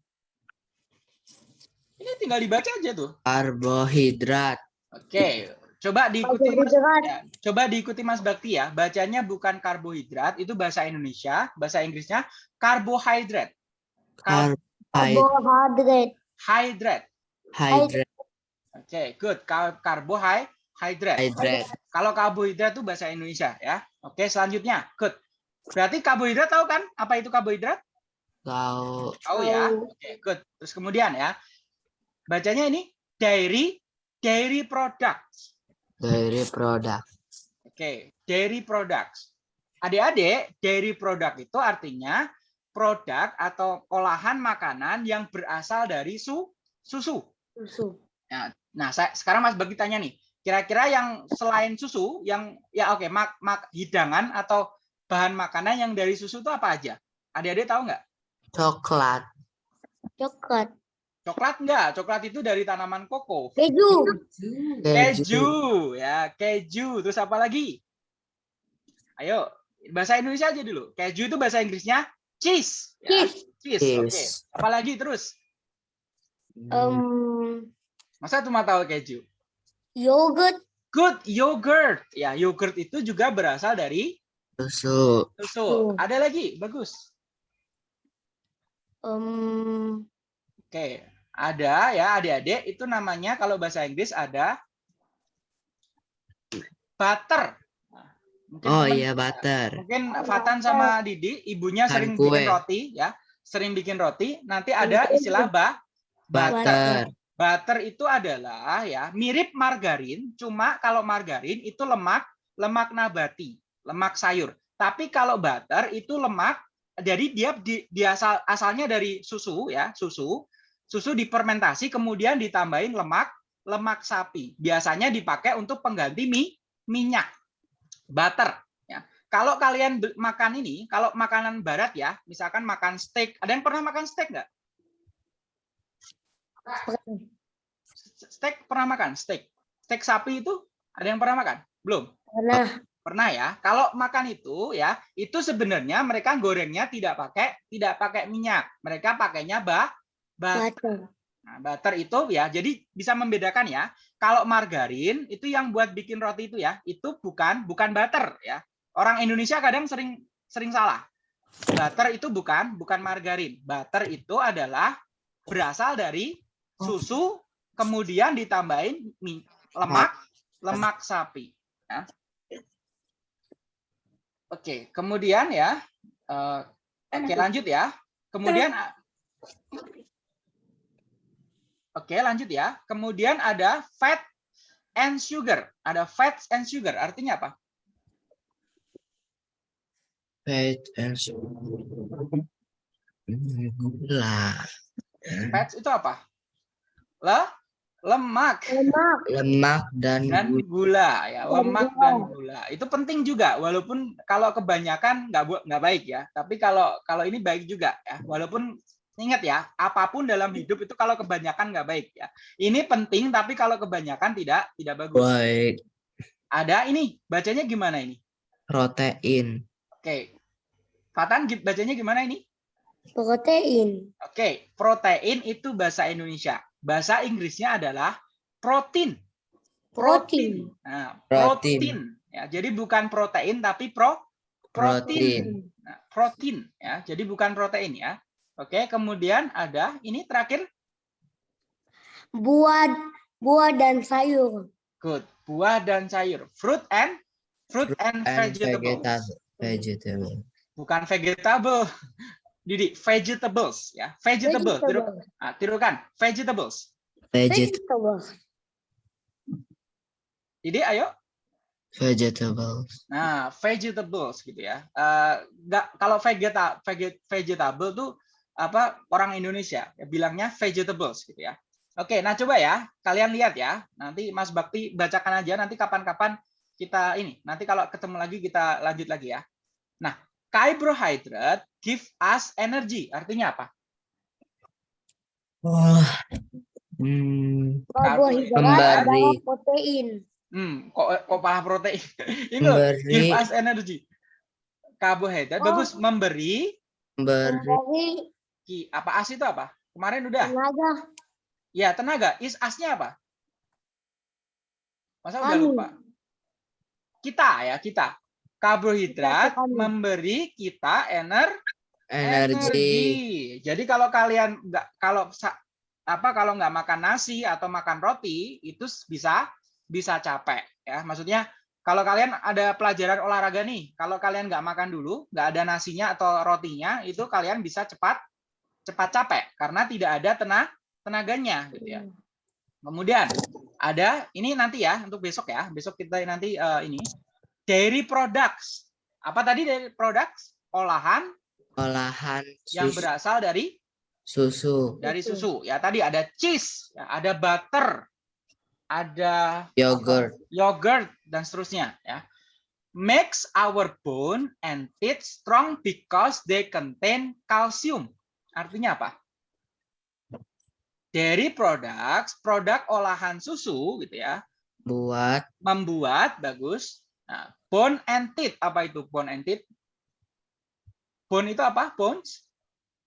Ini tinggal dibaca aja tuh. karbohidrat. Oke, coba diikuti Mas, ya, coba diikuti Mas Bakti ya. Bacanya bukan karbohidrat, itu bahasa Indonesia, bahasa Inggrisnya karbohidrat. Kar- Karbohidrat. Karbohidrat. Hydrate. Oke, good. Kar karbohidrat. Hidrat. Kalau karbohidrat itu bahasa Indonesia ya. Oke, selanjutnya, good. Berarti karbohidrat tahu kan? Apa itu karbohidrat? Tahu. Tahu ya. Oke, good. Terus kemudian ya. Bacanya ini dairy dairy products. Dari produk. Oke, dairy products. Adik-adik, dairy product itu artinya produk atau olahan makanan yang berasal dari su susu. Susu. Nah, saya sekarang Mas bagi tanya nih, kira-kira yang selain susu, yang ya oke, mak, mak hidangan atau bahan makanan yang dari susu itu apa aja? Adik-adik tahu nggak? Coklat. Coklat. Coklat enggak? Coklat itu dari tanaman koko. Keju. Keju, ya keju. Terus apa lagi? Ayo, bahasa Indonesia aja dulu. Keju itu bahasa Inggrisnya cheese. Ya, Cheese. cheese. Oke. Cheese. Apalagi terus? Um, Masa cuma tahu keju? yogurt. Good yogurt. Ya, yogurt itu juga berasal dari Susu. susu. Ada lagi? Bagus. Um, Oke, ada ya adik-adik itu namanya kalau bahasa Inggris ada butter. Mungkin Oh teman- iya butter. Mungkin Fatan sama Didi, ibunya Kan sering kue. bikin roti ya, sering bikin roti. Nanti ada istilah ba Butter. butter itu adalah ya mirip margarin, cuma kalau margarin itu lemak lemak nabati, lemak sayur. Tapi kalau butter itu lemak, jadi dia di, dia asal, asalnya dari susu ya, susu. Susu difermentasi kemudian ditambahin lemak lemak sapi. Biasanya dipakai untuk pengganti mie, minyak. Butter ya. Kalau kalian makan ini, kalau makanan barat ya, misalkan makan steak, ada yang pernah makan steak nggak? Steak pernah makan? Steak. Steak sapi itu ada yang pernah makan? Belum. Pernah. Pernah ya. Kalau makan itu ya, itu sebenarnya mereka gorengnya tidak pakai tidak pakai minyak. Mereka pakainya bah, Butter. Nah, butter itu ya, jadi bisa membedakan ya. Kalau margarin itu yang buat bikin roti itu ya, itu bukan bukan butter ya. Orang Indonesia kadang sering sering salah. Butter itu bukan bukan margarin. Butter itu adalah berasal dari susu kemudian ditambahin mi- lemak lemak sapi. ya. Oke, kemudian ya, eh, oke lanjut ya. Kemudian, oke lanjut ya. Kemudian ada fat and sugar. Ada fats and sugar. Artinya apa? Fat and sugar. Gula. Fats itu apa? Le, lemak. Lemak. Lemak dan dan gula. gula ya Dan lemak gula. dan gula itu penting juga walaupun kalau kebanyakan nggak nggak baik ya tapi kalau kalau ini baik juga ya walaupun ingat ya apa pun dalam hidup itu kalau kebanyakan nggak baik ya ini penting tapi kalau kebanyakan tidak tidak bagus Baik. ada ini bacanya gimana ini Protein. oke Fatan bacanya gimana ini Protein. oke protein itu bahasa Indonesia bahasa Inggrisnya adalah protein Protein. Nah, Protein. protein. Ya, jadi bukan protein tapi pro protein. Nah, protein ya. Jadi bukan protein ya. Oke, kemudian ada ini terakhir Buah, buah dan sayur. good. Buah dan sayur. Fruit and fruit and, And vegetables. vegetable. Vegetable. Bukan vegetable. Didi, vegetables ya. Vegetables. Tiru, Vegetable. ah, tirukan. Vegetables. Vegetable. Vegetable. Didi, ayo. Vegetable. Nah, vegetables gitu ya. Eh, nggak kalau vegeta, veget, vegetable tuh apa orang Indonesia ya, bilangnya vegetables gitu ya. Oke, nah coba ya kalian lihat ya. Nanti Mas Bakti bacakan aja nanti kapan-kapan kita ini. Nanti kalau ketemu lagi kita lanjut lagi ya. Nah, carbohydrate give us energy. Artinya apa? Oh. Hmm. Karbohidrat Memberi. adalah protein. Hmm, kok kok malah protein. (laughs) Memberi. give us energy. Karbohidrat Oh. bagus memberi Memberi. Ki apa as itu apa? Kemarin udah. tenaga. Ya, tenaga. Is asnya apa? Masa udah lupa? Kita ya, kita. Karbohidrat Kita, memberi kita ener Energi. Jadi kalau kalian nggak kalau apa kalau nggak makan nasi atau makan roti itu bisa bisa capek ya. Maksudnya kalau kalian ada pelajaran olahraga nih, kalau kalian nggak makan dulu, nggak ada nasinya atau rotinya, itu kalian bisa cepat cepat capek karena tidak ada tenag tenaganya gitu ya. Kemudian ada ini nanti ya untuk besok ya. Besok kita nanti eh, ini dairy products. Apa tadi dairy products? Olahan Olahan yang susu. berasal dari susu. dari Susu. susu. Ya tadi ada cheese, ya, ada butter, ada Yogurt. yogurt dan seterusnya ya. Makes our bone and teeth strong because they contain calcium. Artinya apa? Dairy products, produk olahan susu gitu ya, Buat membuat bagus. Nah, bone and teeth apa itu bone and teeth? Bone itu apa? Bones?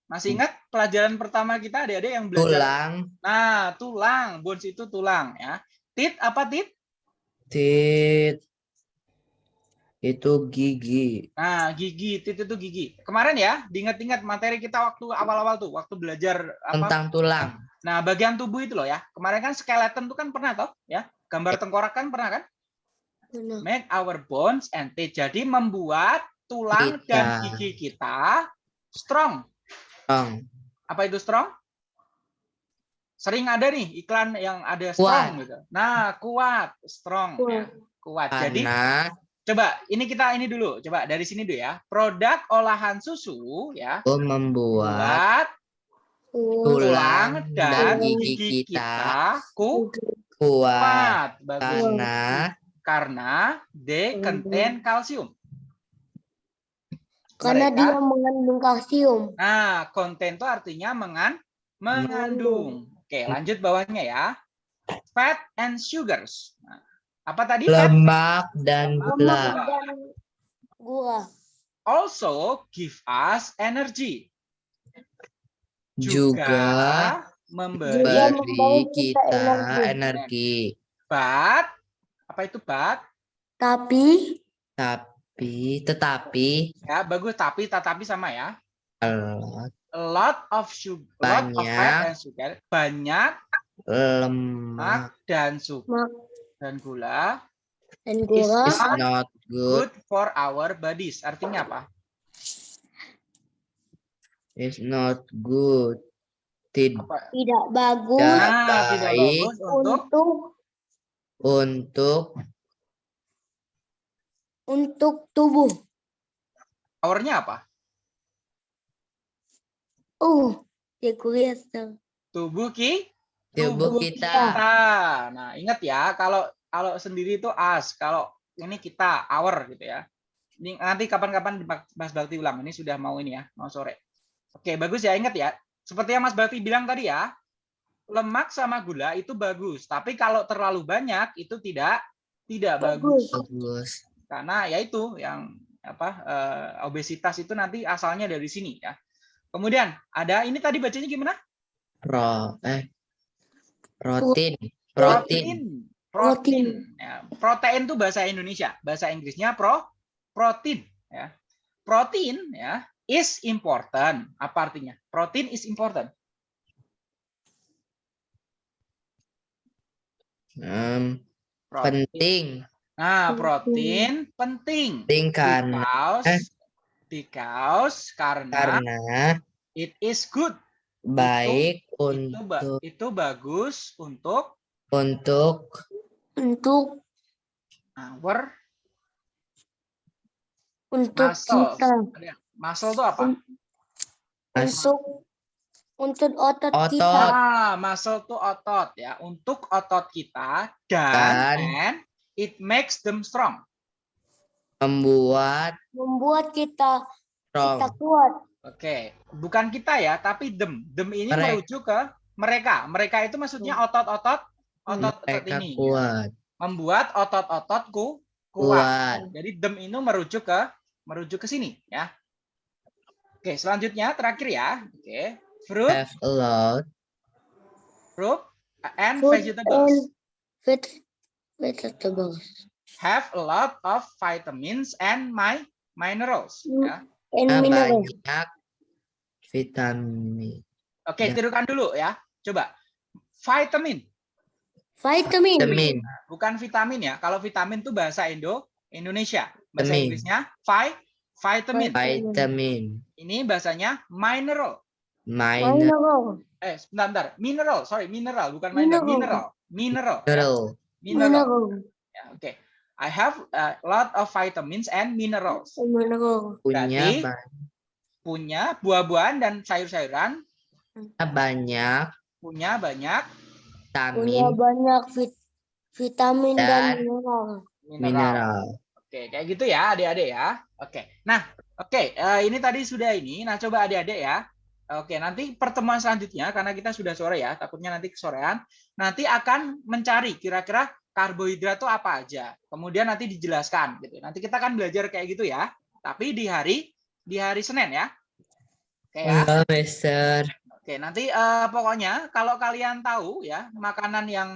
Masih ingat pelajaran pertama kita adik-adik yang belajar? tulang. Nah, tulang, bones itu tulang ya. Teeth apa teeth? Tit. Itu gigi. Nah, gigi, teeth itu gigi. Kemarin ya, diingat-ingat materi kita waktu awal-awal tuh, waktu belajar apa? Tentang tulang. Nah, bagian tubuh itu loh ya. Kemarin kan skeleton tuh kan pernah toh, ya? Gambar tengkorak kan pernah kan? Benar. Make our bones and teeth. Jadi membuat tulang dan Kita. gigi kita strong. Tong. Apa itu strong? Sering ada nih iklan yang ada strong gitu. Nah, kuat, strong ya. Kuat. Jadi Karena coba ini kita ini dulu. Coba dari sini dulu ya. Produk olahan susu ya. membuat Buat tulang dan gigi gigi kita kita ku- kuat. Bagus. Karena Karena they contain kalsium. Karena Mereka- dia mengandung kalsium. Nah, konten itu artinya mengan mengandung. Oke, lanjut bawahnya ya. Fat and sugars. Nah, apa tadi? Lemak dan Lemak gula. dan gula. also give us energy. Juga memberi Juga beri kita kita energi. energi. but apa itu but? Tapi Tapi tetapi Ya, bagus tapi tetapi sama ya. lemak, A lot of sugar, lot of fat Banyak. and sugar, banyak lemak lemak dan sugar. Dan gula dan is gula It's not good. good for our bodies. Artinya apa? It's not good. Tid Apa? tidak bagus. Nah, tidak bagus untuk untuk untuk untuk tubuh. powernya apa? Uh, ya kuliah. Tubuh ki tubuh kita. kita. Nah, ingat ya kalau kalau sendiri itu as, kalau ini kita our gitu ya. Ini nanti kapan-kapan Mas Bakti ulang. Ini sudah mau ini ya, mau sore. Oke, bagus ya, ingat ya. Seperti yang Mas Bakti bilang tadi ya, lemak sama gula itu bagus, tapi kalau terlalu banyak itu tidak tidak bagus. Bagus. Karena ya itu yang apa eh, obesitas itu nanti asalnya dari sini ya. Kemudian ada ini tadi bacanya gimana? Pro eh protein. Protein. Protein. Ya, protein itu bahasa Indonesia. Bahasa Inggrisnya pro protein ya. Protein ya is important. Apa artinya? Protein is important. Em, Protein. penting. Nah, Penting. protein penting. Penting karena Because, eh. because karena karena it is good. Baik Itu, untuk itu bagus untuk untuk Untuk our untuk muscles. kita. Muscle itu apa? Untuk untuk otot, Otot. kita. Ah, muscle itu otot ya. Untuk otot kita dan, Dan- it makes them strong. membuat Membuat kita strong. kita kuat. Oke, bukan kita ya, tapi them. Them ini Mereka. merujuk ke mereka. Mereka itu maksudnya otot-otot otot otot Mereka ini. ya. kuat. Membuat otot-ototku kuat. Kuat. Jadi them itu merujuk ke merujuk ke sini ya. Oke, selanjutnya terakhir ya. Oke. Fruit, Have a lot fruit and Food vegetables. and veg vegetables. have a lot of vitamins and my minerals. Hmm. Ya. And Ah, minerals. banyak vitamin. Oke, Ya. tirukan dulu ya. Coba. Vitamin, Vitamin. Vitamin. bukan vitamin ya. Kalau vitamin itu bahasa Indo Indonesia. Bahasa Vitamin. Inggrisnya vi, vitamin. Vitamin. Ini bahasanya mineral. Mineral. Eh, sebentar, bentar. Mineral, sorry, mineral, bukan mineral. Mineral. Mineral. Mineral. Mineral. Mineral. Mineral. Ya, Oke. I have a lot of vitamins and minerals. Mineral. Punya Berarti- Punya buah-buahan dan sayur-sayuran. banyak Punya banyak Punya vitamin banyak vit- vitamin dan, Dan- mineral. mineral. mineral. Oke, kayak gitu ya adik-adik ya. Oke, nah oke eh, ini tadi sudah ini. Nah coba adik-adik ya. Oke, nanti pertemuan selanjutnya karena kita sudah sore ya, takutnya nanti kesorean. Nanti akan mencari kira-kira karbohidrat itu apa aja. Kemudian nanti dijelaskan gitu. Nanti kita akan belajar kayak gitu ya. Tapi di hari di hari Senin ya. Oke ya. Halo, Mister. Oke, nanti eh, pokoknya kalau kalian tahu ya makanan yang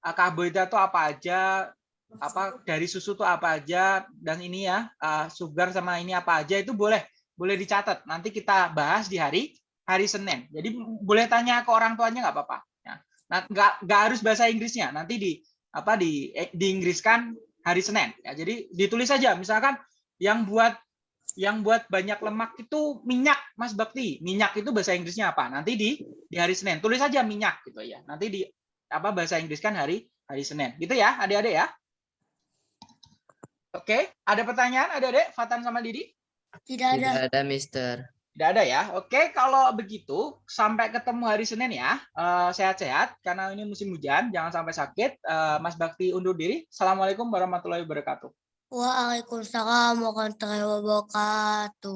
eh, karbohidrat itu apa aja, apa dari susu itu apa aja dan ini ya eh, sugar sama ini apa aja itu boleh boleh dicatat. Nanti kita bahas di hari hari Senin. Jadi boleh tanya ke orang tuanya nggak apa-apa. Ya. Nah, nggak nggak harus bahasa Inggrisnya. Nanti di apa di eh, diinggriskan hari Senin. Ya, jadi ditulis saja. Misalkan yang buat yang buat banyak lemak itu minyak, Mas Bakti. Minyak itu bahasa Inggrisnya apa? Nanti di di hari Senin. Tulis saja minyak gitu ya. Nanti di apa bahasa Inggris kan hari hari Senin. Gitu ya, adik-adik ya. Oke, ada pertanyaan adik-adik Fatan sama Didi? Tidak ada. Tidak ada, Mister. Tidak ada ya. Oke, kalau begitu sampai ketemu hari Senin ya. Eh, Sehat-sehat karena ini musim hujan, jangan sampai sakit. Eh, Mas Bakti undur diri. Assalamualaikum warahmatullahi wabarakatuh. Waalaikumsalam warahmatullahi wabarakatuh.